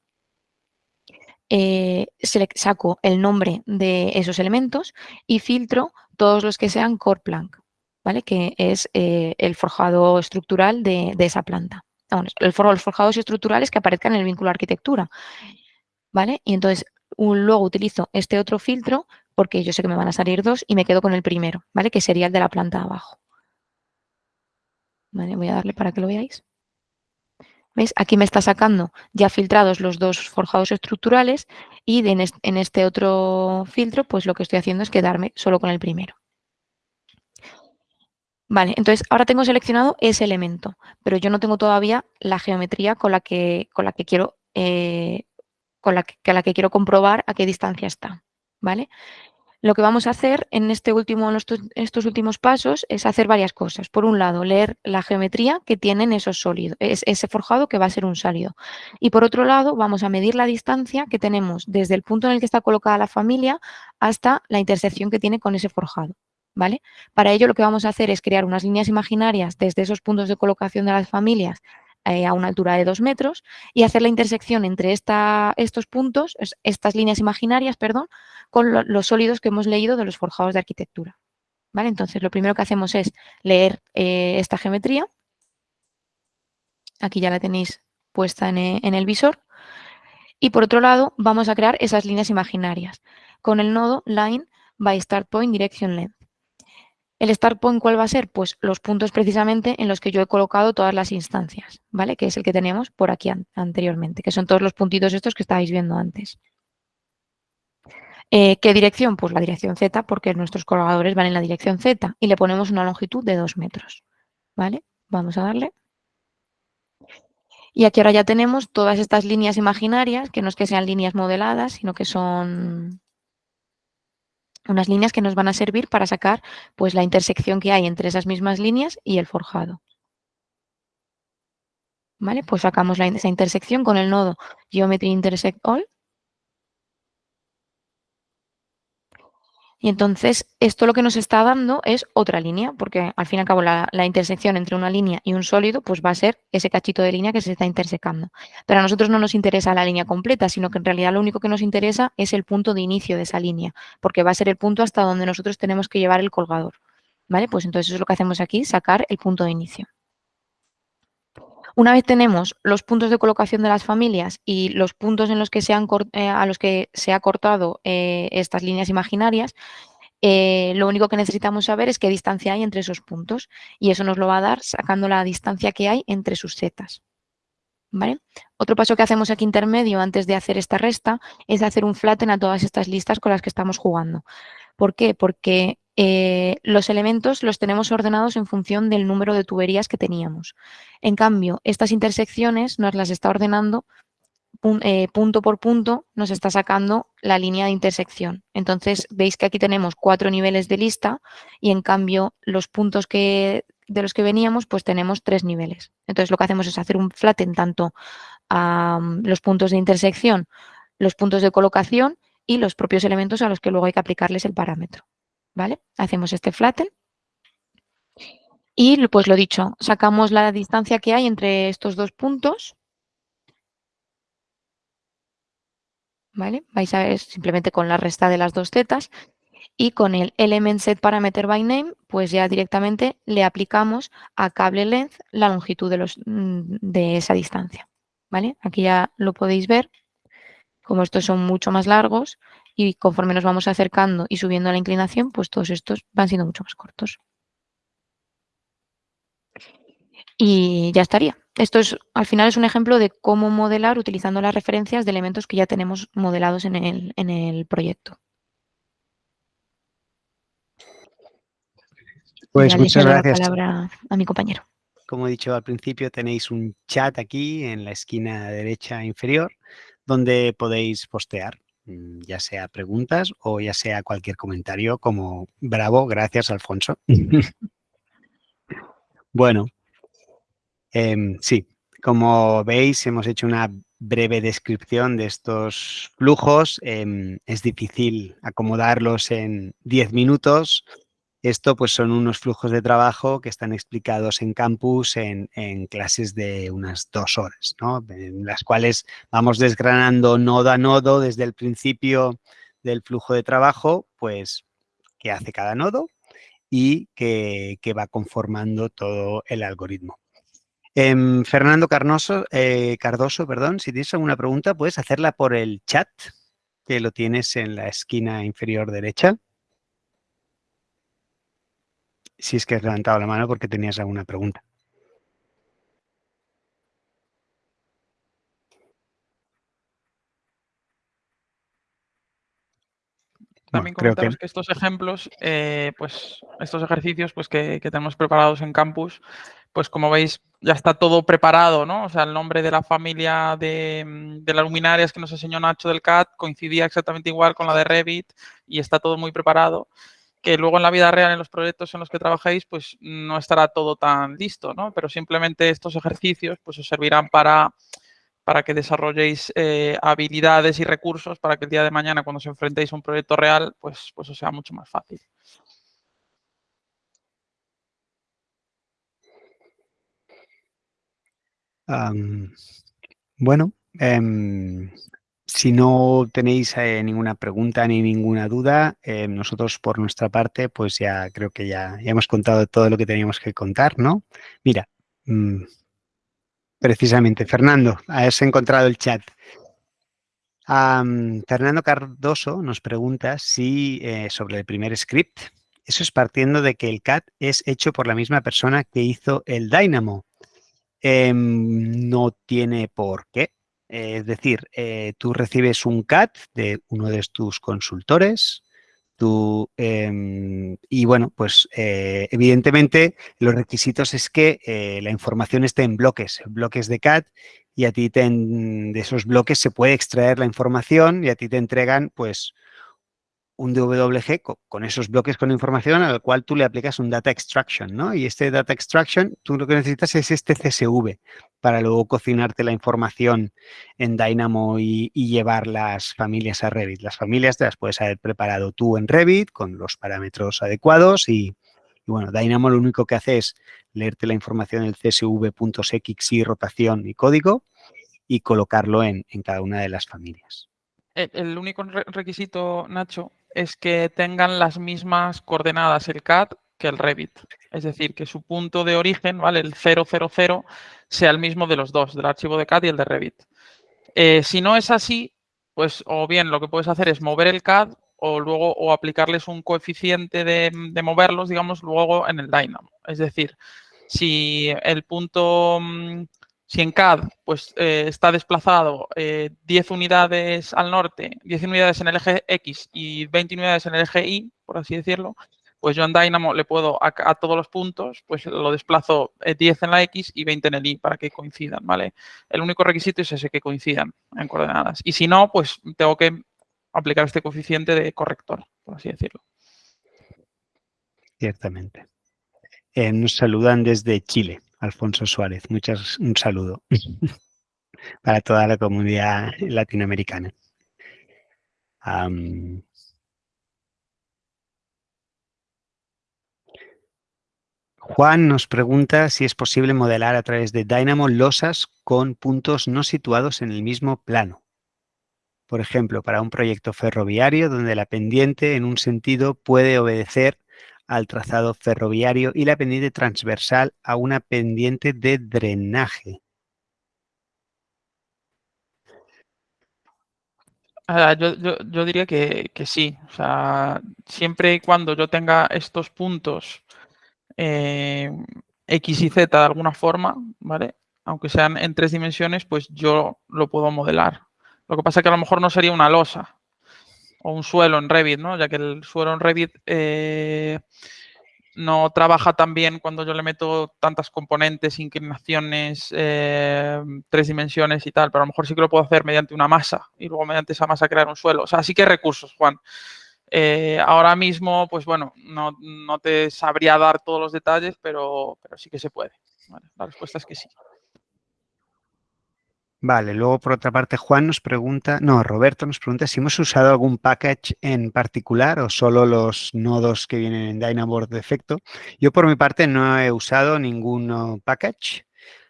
eh, saco el nombre de esos elementos y filtro todos los que sean core plank, ¿vale? que es eh, el forjado estructural de, esa planta. el los forjados estructurales que aparezcan en el vínculo arquitectura. ¿vale? Y entonces luego utilizo este otro filtro porque yo sé que me van a salir dos y me quedo con el primero, ¿vale? Que sería el de la planta abajo. voy a darle para que lo veáis. Aquí me está sacando ya filtrados los dos forjados estructurales Y en, este otro filtro, pues lo que estoy haciendo es quedarme solo con el primero. Vale, entonces ahora tengo seleccionado ese elemento, pero yo no tengo todavía la geometría con la que, con quiero eh, con la que, la que quiero comprobar a qué distancia está. ¿vale? Lo que vamos a hacer en, este último, estos últimos pasos es hacer varias cosas. Por un lado, leer la geometría que tienen esos sólidos, ese forjado que va a ser un sólido. Y por otro lado, vamos a medir la distancia que tenemos desde el punto en el que está colocada la familia hasta la intersección que tiene con ese forjado. ¿vale? Para ello lo que vamos a hacer es crear unas líneas imaginarias desde esos puntos de colocación de las familias eh, a una altura de dos metros y hacer la intersección entre estos puntos, estas líneas imaginarias, perdón, con los sólidos que hemos leído de los forjados de arquitectura. ¿Vale? Entonces, lo primero que hacemos es leer eh, esta geometría. Aquí ya la tenéis puesta en, eh, en el visor. Y por otro lado, vamos a crear esas líneas imaginarias con el nodo line by start point direction length. ¿El start point cuál va a ser? Pues los puntos precisamente en los que yo he colocado todas las instancias, ¿vale? Que es el que tenemos por aquí anteriormente, que son todos los puntitos estos que estabais viendo antes. Eh, ¿Qué dirección? Pues la dirección Z, porque nuestros colgadores van en la dirección Z y le ponemos una longitud de 2 metros, ¿vale? Vamos a darle. Y aquí ahora ya tenemos todas estas líneas imaginarias, que no es que sean líneas modeladas, sino que son unas líneas que nos van a servir para sacar pues, la intersección que hay entre esas mismas líneas y el forjado. ¿Vale? Pues sacamos esa intersección con el nodo Geometry Intersect All Y entonces esto lo que nos está dando es otra línea, porque al fin y al cabo la, intersección entre una línea y un sólido pues va a ser ese cachito de línea que se está intersecando. Pero a nosotros no nos interesa la línea completa, sino que en realidad lo único que nos interesa es el punto de inicio de esa línea, porque va a ser el punto hasta donde nosotros tenemos que llevar el colgador. ¿Vale? Pues entonces eso es lo que hacemos aquí, sacar el punto de inicio. Una vez tenemos los puntos de colocación de las familias y los puntos en los que se han, eh, a los que se ha cortado eh, estas líneas imaginarias, eh, lo único que necesitamos saber es qué distancia hay entre esos puntos y eso nos lo va a dar sacando la distancia que hay entre sus setas. ¿Vale? Otro paso que hacemos aquí intermedio antes de hacer esta resta es hacer un flatten a todas estas listas con las que estamos jugando. ¿Por qué? Porque eh, los elementos los tenemos ordenados en función del número de tuberías que teníamos. En cambio, estas intersecciones nos las está ordenando eh, punto por punto, nos está sacando la línea de intersección. Entonces, veis que aquí tenemos cuatro niveles de lista y en cambio los puntos de los que veníamos, pues tenemos tres niveles. Entonces, lo que hacemos es hacer un flatten tanto a mm, los puntos de intersección, los puntos de colocación y los propios elementos a los que luego hay que aplicarles el parámetro. ¿Vale? Hacemos este flatten. Y pues lo dicho, sacamos la distancia que hay entre estos dos puntos. ¿Vale? Vais a ver simplemente con la resta de las dos zetas. Y con el element set parameter by name, pues ya directamente le aplicamos a cable length la longitud de, los, mm, de esa distancia. ¿Vale? Aquí ya lo podéis ver. Como estos son mucho más largos, y conforme nos vamos acercando y subiendo la inclinación, pues todos estos van siendo mucho más cortos. Y ya estaría. Esto es, al final es un ejemplo de cómo modelar utilizando las referencias de elementos que ya tenemos modelados en el, en el proyecto. Pues muchas gracias. La palabra a mi compañero. Como he dicho al principio, tenéis un chat aquí en la esquina derecha inferior donde podéis postear Mm, ya sea preguntas o ya sea cualquier comentario como bravo, gracias Alfonso. [laughs] bueno, em, sí, como veis hemos hecho una breve descripción de estos flujos. Em, es difícil acomodarlos en 10 minutos, esto pues son unos flujos de trabajo que están explicados en campus en, clases de unas dos horas, ¿no? en las cuales vamos desgranando nodo a nodo desde el principio del flujo de trabajo, pues qué hace cada nodo y qué, va conformando todo el algoritmo. Em, Fernando Carnoso, eh, Cardoso, perdón, si tienes alguna pregunta puedes hacerla por el chat, que lo tienes en la esquina inferior derecha si es que has levantado la mano porque tenías alguna pregunta. También comentaros que... estos ejemplos, eh, pues estos ejercicios pues, que, tenemos preparados en campus, pues como veis ya está todo preparado, ¿no? O sea, el nombre de la familia de, de las luminarias que nos enseñó Nacho del CAT coincidía exactamente igual con la de Revit y está todo muy preparado que luego en la vida real, en los proyectos en los que trabajéis, pues no estará todo tan listo, ¿no? Pero simplemente estos ejercicios pues os servirán para, para que desarrolléis eh, habilidades y recursos para que el día de mañana, cuando os enfrentéis a un proyecto real, pues, pues os sea mucho más fácil. bueno, em, si no tenéis eh, ninguna pregunta ni ninguna duda, eh, nosotros por nuestra parte, pues ya creo que ya, hemos contado todo lo que teníamos que contar, ¿no? Mira, mm, precisamente, Fernando, has encontrado el chat. Fernando Cardoso nos pregunta si eh, sobre el primer script, eso es partiendo de que el CAT es hecho por la misma persona que hizo el Dynamo. Em, no tiene por qué. Es decir, eh, tú recibes un CAT de uno de tus consultores, tú, em, y bueno, pues eh, evidentemente los requisitos es que eh, la información esté en bloques, bloques de CAT, y a ti de esos bloques se puede extraer la información y a ti te entregan pues un DWG con, esos bloques con información al cual tú le aplicas un data extraction, ¿no? Y este data extraction, tú lo que necesitas es este CSV para luego cocinarte la información en Dynamo y, llevar las familias a Revit. Las familias te las puedes haber preparado tú en Revit con los parámetros adecuados y, bueno, Dynamo lo único que hace es leerte la información del CSV.xy, rotación y código y colocarlo en, cada una de las familias. El, único requisito, Nacho, es que tengan las mismas coordenadas el CAD que el Revit. Es decir, que su punto de origen, ¿vale? El 000, sea el mismo de los dos, del archivo de CAD y el de Revit. Eh, si no es así, pues o bien lo que puedes hacer es mover el CAD o luego o aplicarles un coeficiente de, de moverlos, digamos, luego en el Dynamo. Es decir, si el punto mm, si en CAD pues, eh, está desplazado 10 eh, unidades al norte, 10 unidades en el eje X y 20 unidades en el eje Y, por así decirlo, pues yo en Dynamo le puedo a, todos los puntos, pues lo desplazo 10 eh, en la X y 20 en el Y para que coincidan, ¿vale? El único requisito es ese, que coincidan en coordenadas. Y si no, pues tengo que aplicar este coeficiente de corrector, por así decirlo. Ciertamente. nos saludan desde Chile. Alfonso Suárez. Muchas, un saludo para toda la comunidad latinoamericana. Juan nos pregunta si es posible modelar a través de Dynamo losas con puntos no situados en el mismo plano. Por ejemplo, para un proyecto ferroviario donde la pendiente en un sentido puede obedecer al trazado ferroviario y la pendiente transversal a una pendiente de drenaje. Ah, yo, diría que, sí. O sea, siempre y cuando yo tenga estos puntos eh, X y Z de alguna forma, ¿vale? Aunque sean en tres dimensiones, pues yo lo puedo modelar. Lo que pasa es que a lo mejor no sería una losa, o un suelo en Revit, ¿no? Ya que el suelo en Revit eh, no trabaja tan bien cuando yo le meto tantas componentes, inclinaciones, eh, tres dimensiones y tal, pero a lo mejor sí que lo puedo hacer mediante una masa y luego mediante esa masa crear un suelo. O sea, sí que recursos, Juan. Eh, ahora mismo, pues bueno, no, te sabría dar todos los detalles, pero, pero sí que se puede. la respuesta es que sí. Vale, luego por otra parte Juan nos pregunta, no, Roberto nos pregunta si hemos usado algún package en particular o solo los nodos que vienen en Dynamo por defecto. Yo por mi parte no he usado ningún package.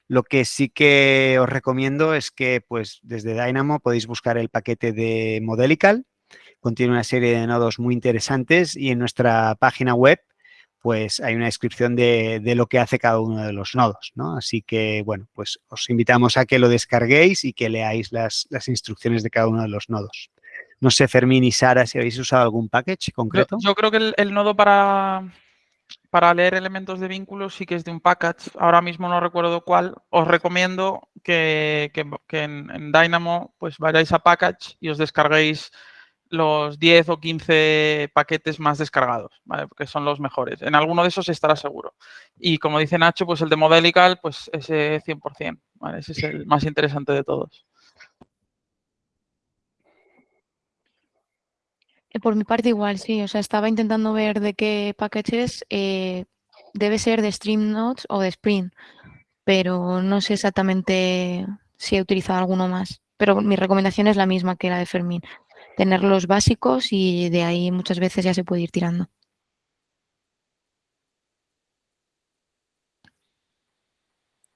Lo que sí que os recomiendo es que pues desde Dynamo podéis buscar el paquete de Modelical. Contiene una serie de nodos muy interesantes y en nuestra página web pues hay una descripción de, lo que hace cada uno de los nodos, ¿no? Así que, bueno, pues os invitamos a que lo descarguéis y que leáis las, instrucciones de cada uno de los nodos. No sé, Fermín y Sara, si habéis usado algún package concreto. Yo, creo que el, nodo para, para leer elementos de vínculos sí que es de un package. Ahora mismo no recuerdo cuál. Os recomiendo que, en, en, Dynamo pues vayáis a package y os descarguéis los 10 o 15 paquetes más descargados, ¿vale? Porque son los mejores. En alguno de esos estará seguro. Y como dice Nacho, pues el de Modelical, pues ese 100%, ¿vale? Ese es el más interesante de todos. Eh, por mi parte igual, sí. O sea, estaba intentando ver de qué paquetes eh, debe ser de Stream Notes o de Sprint, pero no sé exactamente si he utilizado alguno más. Pero mi recomendación es la misma que la de Fermín. Tener los básicos y de ahí muchas veces ya se puede ir tirando.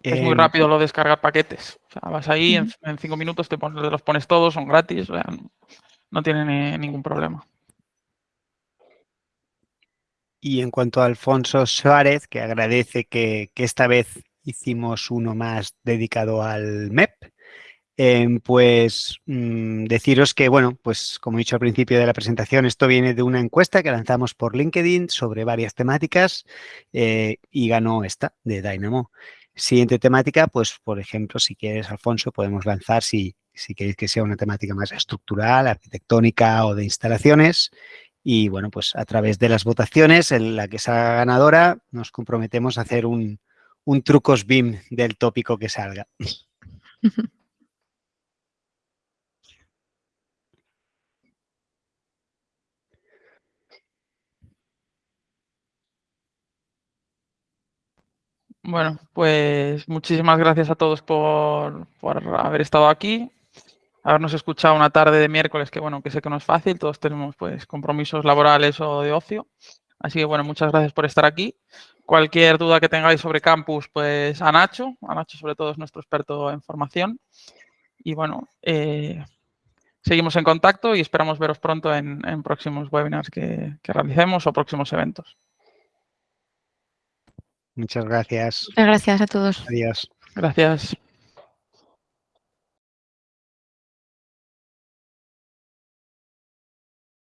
Es muy Em, rápido lo de descargar paquetes. O sea, vas ahí, en, en cinco minutos te, pones- los pones todos, son gratis, o sea, no, no tiene ni- ningún problema. Y en cuanto a Alfonso Suárez, que agradece que, que esta vez hicimos uno más dedicado al MEP, em, pues mm, deciros que, bueno, pues como he dicho al principio de la presentación, esto viene de una encuesta que lanzamos por LinkedIn sobre varias temáticas eh, y ganó esta de Dynamo. Siguiente temática, pues por ejemplo, si quieres, Alfonso, podemos lanzar si, si queréis que sea una temática más estructural, arquitectónica o de instalaciones. Y bueno, pues a través de las votaciones, en la que salga ganadora, nos comprometemos a hacer un, un trucos BIM del tópico que salga. [laughs] Bueno, pues muchísimas gracias a todos por, por haber estado aquí, habernos escuchado una tarde de miércoles, que bueno, que sé que no es fácil, todos tenemos pues compromisos laborales o de ocio. Así que bueno, muchas gracias por estar aquí. Cualquier duda que tengáis sobre campus, pues a Nacho, a Nacho sobre todo es nuestro experto en formación. Y bueno, eh, seguimos en contacto y esperamos veros pronto en, próximos webinars que, que realicemos o próximos eventos. Muchas gracias. Muchas gracias a todos. Adiós. Gracias.